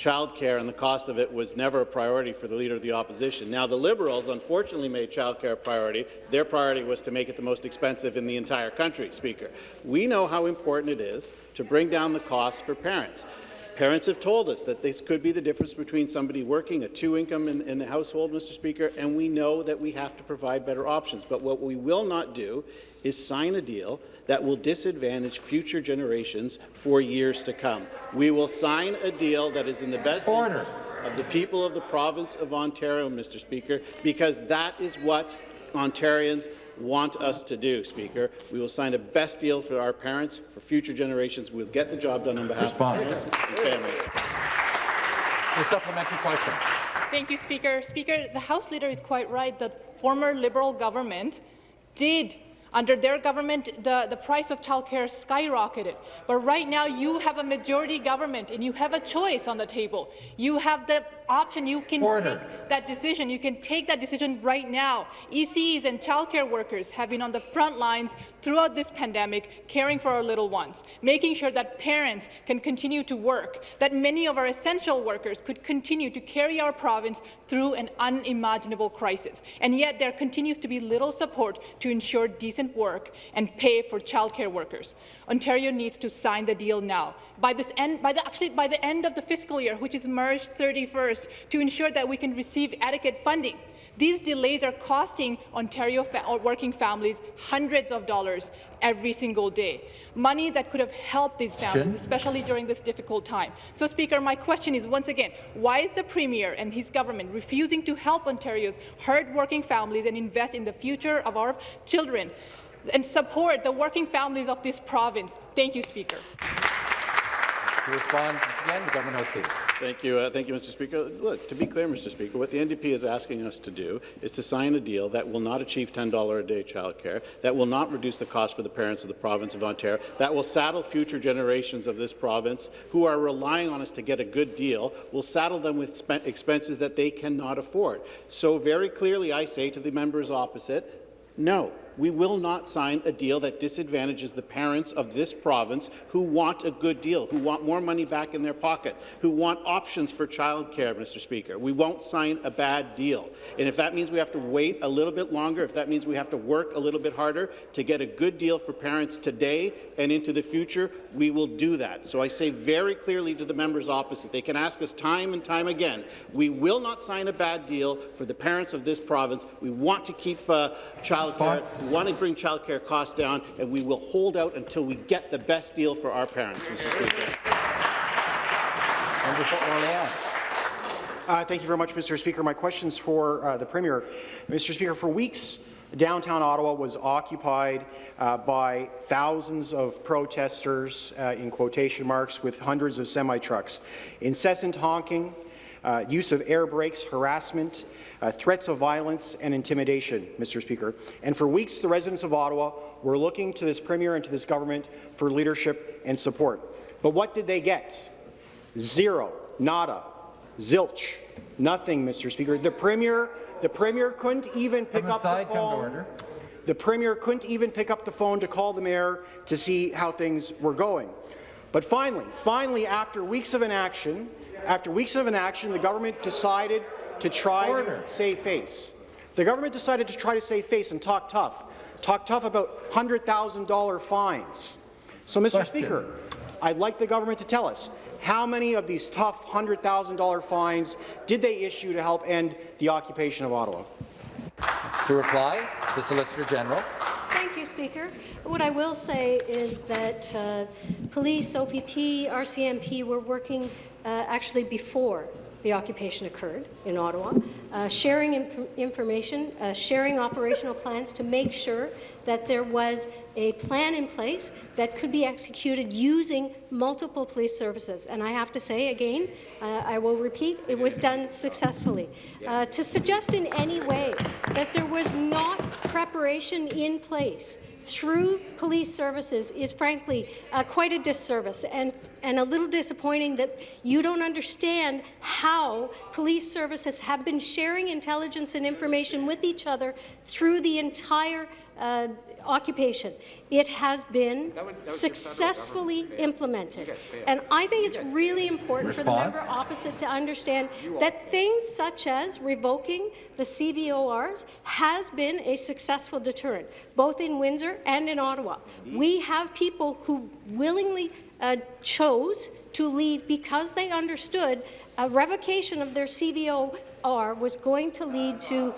childcare and the cost of it was never a priority for the Leader of the Opposition. Now, the Liberals unfortunately made childcare a priority. Their priority was to make it the most expensive in the entire country, Speaker. We know how important it is to bring down the costs for parents. Parents have told us that this could be the difference between somebody working, a two-income in, in the household, Mr. Speaker, and we know that we have to provide better options. But what we will not do is sign a deal that will disadvantage future generations for years to come. We will sign a deal that is in the best Order. interest of the people of the province of Ontario, Mr. Speaker, because that is what Ontarians want us to do, Speaker. We will sign the best deal for our parents, for future generations. We'll get the job done on behalf Response. of parents and families. The supplementary question. Thank you, Speaker. Speaker, the House Leader is quite right. The former Liberal government did under their government, the, the price of childcare skyrocketed. But right now, you have a majority government, and you have a choice on the table. You have the option. You can Order. take that decision. You can take that decision right now. ECs and childcare workers have been on the front lines throughout this pandemic, caring for our little ones, making sure that parents can continue to work, that many of our essential workers could continue to carry our province through an unimaginable crisis. And yet there continues to be little support to ensure decent work and pay for childcare workers. Ontario needs to sign the deal now. By this end, by the, actually by the end of the fiscal year, which is March 31st, to ensure that we can receive adequate funding. These delays are costing Ontario fa uh, working families hundreds of dollars every single day, money that could have helped these families, especially during this difficult time. So, Speaker, my question is once again, why is the Premier and his government refusing to help Ontario's hard-working families and invest in the future of our children and support the working families of this province? Thank you, Speaker. To respond again, the government leader. Thank you. Uh, thank you, Mr. Speaker. Look, to be clear, Mr. Speaker, what the NDP is asking us to do is to sign a deal that will not achieve $10 a day childcare, that will not reduce the cost for the parents of the province of Ontario, that will saddle future generations of this province who are relying on us to get a good deal, will saddle them with expenses that they cannot afford. So very clearly, I say to the members opposite, no we will not sign a deal that disadvantages the parents of this province who want a good deal, who want more money back in their pocket, who want options for childcare, Mr. Speaker. We won't sign a bad deal. And if that means we have to wait a little bit longer, if that means we have to work a little bit harder to get a good deal for parents today and into the future, we will do that. So I say very clearly to the members opposite, they can ask us time and time again, we will not sign a bad deal for the parents of this province. We want to keep uh, childcare want to bring childcare costs down, and we will hold out until we get the best deal for our parents, Mr. Speaker. Member for Orleans. Uh, thank you very much, Mr. Speaker. My question is for uh, the Premier. Mr. Speaker, for weeks, downtown Ottawa was occupied uh, by thousands of protesters, uh, in quotation marks, with hundreds of semi-trucks. Incessant honking, uh, use of air brakes, harassment, uh, threats of violence and intimidation, Mr. Speaker. And for weeks, the residents of Ottawa were looking to this Premier and to this government for leadership and support. But what did they get? Zero, nada, zilch, nothing, Mr. Speaker. The Premier, the Premier couldn't even pick up the phone. The Premier couldn't even pick up the phone to call the Mayor to see how things were going. But finally, finally, after weeks of inaction, after weeks of inaction, the government decided to try Order. to save face. The government decided to try to save face and talk tough. Talk tough about $100,000 fines. So, Mr. Question. Speaker, I'd like the government to tell us how many of these tough $100,000 fines did they issue to help end the occupation of Ottawa? To reply, the Solicitor General. Thank you, Speaker. What I will say is that uh, police, OPP, RCMP were working uh, actually before the occupation occurred in Ottawa, uh, sharing inf information, uh, sharing operational plans to make sure that there was a plan in place that could be executed using multiple police services. And I have to say again, uh, I will repeat, it was done successfully. Uh, to suggest in any way that there was not preparation in place through police services is frankly uh, quite a disservice and, and a little disappointing that you don't understand how police services have been sharing intelligence and information with each other through the entire uh, occupation. It has been that was, that was successfully implemented. And I think it's really important Response? for the member opposite to understand that things such as revoking the CVORs has been a successful deterrent, both in Windsor and in Ottawa. We have people who willingly uh, chose to leave because they understood a revocation of their CVOR was going to lead to.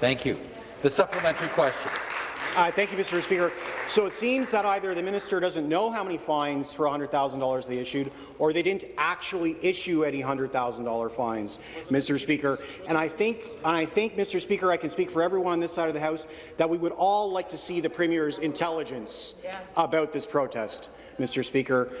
Thank you. The supplementary question. Uh, thank you, Mr. Speaker. So it seems that either the minister doesn't know how many fines for $100,000 they issued, or they didn't actually issue any $100,000 fines, Mr. Speaker. And I think, and I think, Mr. Speaker, I can speak for everyone on this side of the House that we would all like to see the Premier's intelligence yes. about this protest, Mr. Speaker.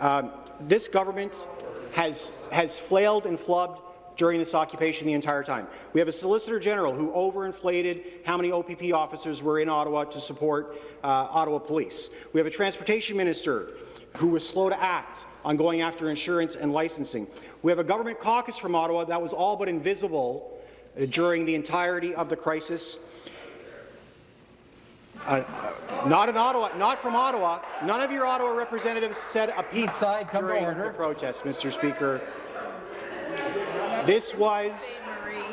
Um, this government has has flailed and flubbed during this occupation the entire time. We have a Solicitor General who overinflated how many OPP officers were in Ottawa to support uh, Ottawa Police. We have a Transportation Minister who was slow to act on going after insurance and licensing. We have a government caucus from Ottawa that was all but invisible uh, during the entirety of the crisis. Uh, uh, not in Ottawa, not from Ottawa. None of your Ottawa representatives said a peep during the protest, Mr. Speaker. This was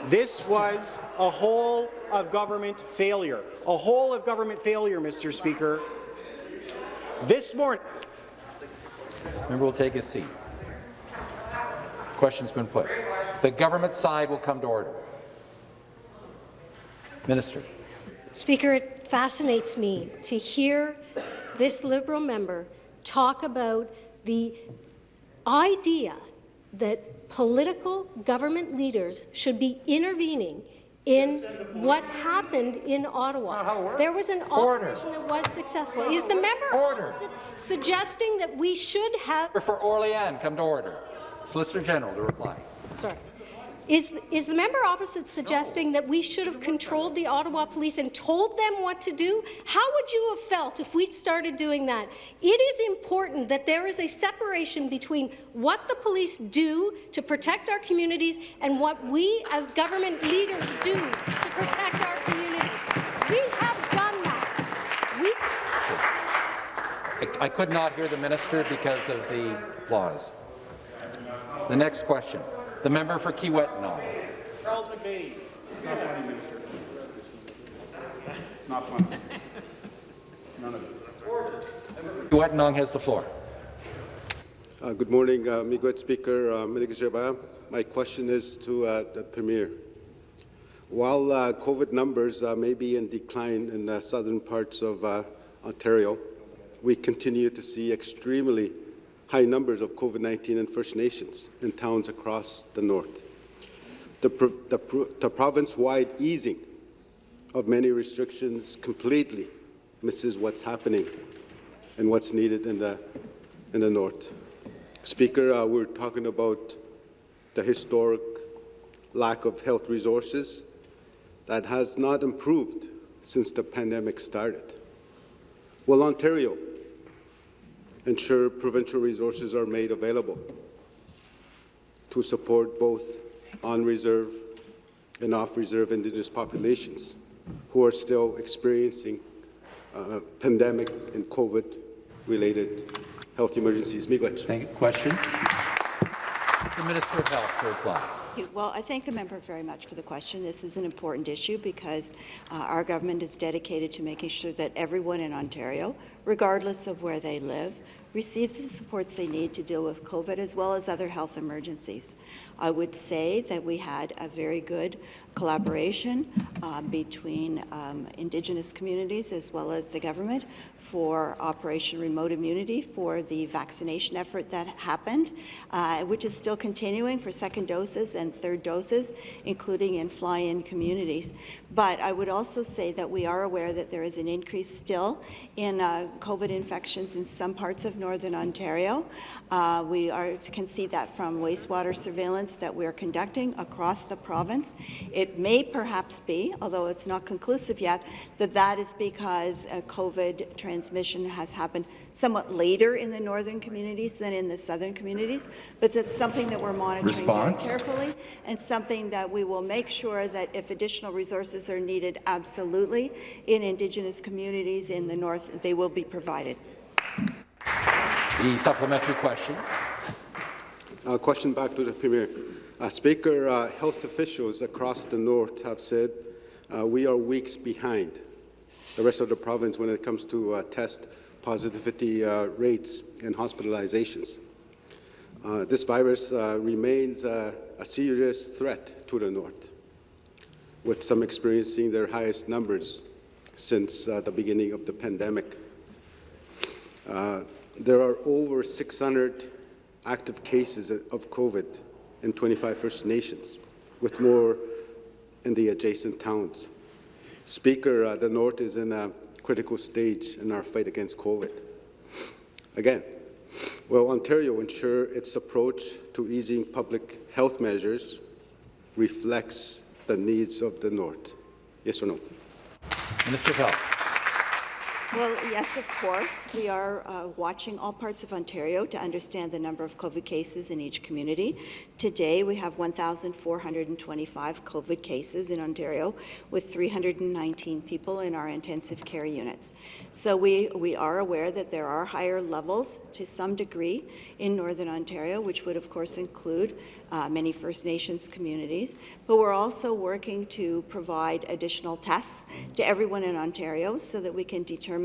this was a whole of government failure. A whole of government failure, Mr. Speaker. This morning. Member will take his seat. Question's been put. The government side will come to order. Minister. Speaker, it fascinates me to hear this Liberal member talk about the idea that political government leaders should be intervening in what happened in Ottawa. There was an Order. operation that was successful. Is the member Order. suggesting that we should have For Orleans, come to order. Solicitor General to reply. Sorry. Is, is the member opposite suggesting that we should have controlled the Ottawa Police and told them what to do? How would you have felt if we'd started doing that? It is important that there is a separation between what the police do to protect our communities and what we as government leaders do to protect our communities. We have done that. We I, I could not hear the minister because of the applause. The next question. The member for Kiiwetinoong. Charles McBady. Not funny, Minister. Not funny. None of it. Kiiwetinoong has the floor. Uh, good morning, uh, Miigwech Speaker uh, Miligajaba. My question is to uh, the Premier. While uh, COVID numbers uh, may be in decline in the southern parts of uh, Ontario, we continue to see extremely high numbers of COVID-19 in First Nations in towns across the north. The, pro the, pro the province-wide easing of many restrictions completely misses what's happening and what's needed in the, in the north. Speaker, uh, we're talking about the historic lack of health resources that has not improved since the pandemic started. Will Ontario ensure provincial resources are made available to support both on-reserve and off-reserve Indigenous populations who are still experiencing uh, pandemic and COVID-related health emergencies. Miigwech. Thank you. Question. The Minister of Health to reply. Well, I thank the member very much for the question. This is an important issue because uh, our government is dedicated to making sure that everyone in Ontario, regardless of where they live, receives the supports they need to deal with COVID as well as other health emergencies. I would say that we had a very good collaboration uh, between um, Indigenous communities as well as the government for Operation Remote Immunity for the vaccination effort that happened, uh, which is still continuing for second doses and third doses, including in fly-in communities. But I would also say that we are aware that there is an increase still in uh, COVID infections in some parts of Northern Ontario. Uh, we are, can see that from wastewater surveillance that we are conducting across the province. It may perhaps be, although it's not conclusive yet, that that is because uh, COVID transmission has happened somewhat later in the northern communities than in the southern communities. But it's something that we're monitoring Response. very carefully and something that we will make sure that if additional resources are needed, absolutely, in Indigenous communities in the north, they will be provided. The supplementary question. Uh, question back to the Premier. Uh, Speaker, uh, health officials across the north have said uh, we are weeks behind the rest of the province when it comes to uh, test positivity uh, rates and hospitalizations. Uh, this virus remains a serious threat to the north, with some experiencing their highest numbers since the beginning of the pandemic. there are over 600 active cases of COVID in 25 First Nations, with more in the adjacent towns. Speaker, uh, the North is in a critical stage in our fight against COVID. Again, will Ontario ensure its approach to easing public health measures reflects the needs of the North? Yes or no? Minister of Health. Well, yes, of course. We are uh, watching all parts of Ontario to understand the number of COVID cases in each community. Today, we have 1,425 COVID cases in Ontario, with 319 people in our intensive care units. So we, we are aware that there are higher levels to some degree in Northern Ontario, which would, of course, include uh, many First Nations communities. But we're also working to provide additional tests to everyone in Ontario so that we can determine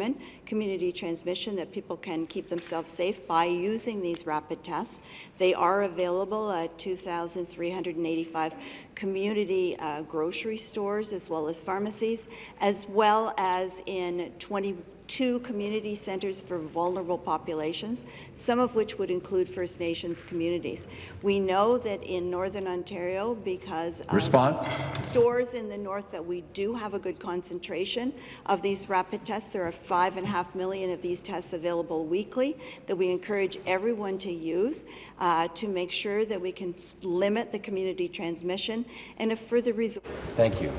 community transmission, that people can keep themselves safe by using these rapid tests. They are available at 2,385 community uh, grocery stores as well as pharmacies, as well as in 20 two community centres for vulnerable populations, some of which would include First Nations communities. We know that in Northern Ontario, because of Response. stores in the north that we do have a good concentration of these rapid tests. There are five and a half million of these tests available weekly that we encourage everyone to use uh, to make sure that we can limit the community transmission and a further resources. Thank you.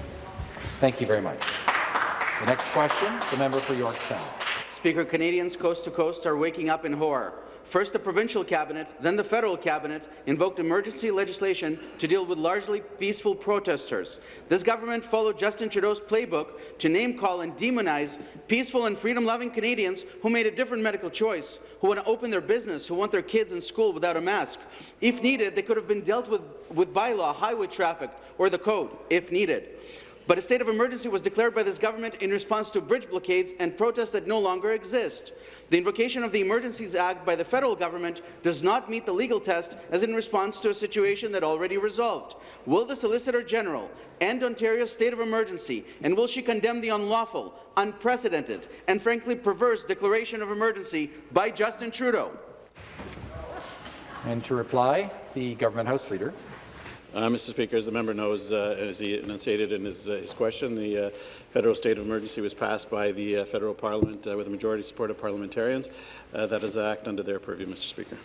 Thank you very much. The next question, the member for York South. Speaker, Canadians coast to coast are waking up in horror. First, the provincial cabinet, then the federal cabinet invoked emergency legislation to deal with largely peaceful protesters. This government followed Justin Trudeau's playbook to name-call and demonize peaceful and freedom-loving Canadians who made a different medical choice, who want to open their business, who want their kids in school without a mask. If needed, they could have been dealt with with bylaw, highway traffic, or the code, if needed. But a state of emergency was declared by this government in response to bridge blockades and protests that no longer exist. The invocation of the Emergencies Act by the federal government does not meet the legal test as in response to a situation that already resolved. Will the Solicitor General end Ontario's state of emergency, and will she condemn the unlawful, unprecedented, and frankly perverse declaration of emergency by Justin Trudeau? And to reply, the Government House Leader. Uh, Mr. Speaker, as the member knows, uh, as he enunciated in his, uh, his question, the uh, federal state of emergency was passed by the uh, federal parliament uh, with a majority support of parliamentarians. that is an act under their purview, Mr. Speaker.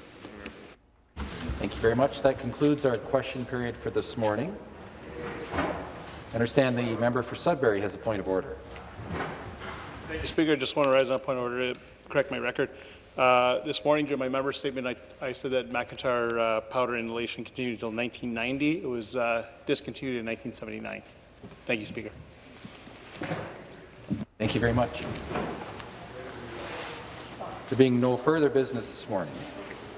Thank you very much. That concludes our question period for this morning. I understand the member for Sudbury has a point of order. Thank you, Speaker. I just want to rise on a point of order to correct my record. Uh, this morning, during my member statement, I, I said that McIntyre uh, powder inhalation continued until 1990. It was uh, discontinued in 1979. Thank you, Speaker. Thank you very much. There being no further business this morning,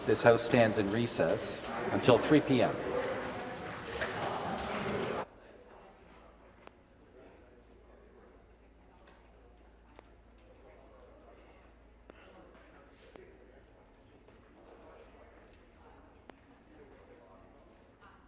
this House stands in recess until 3 p.m.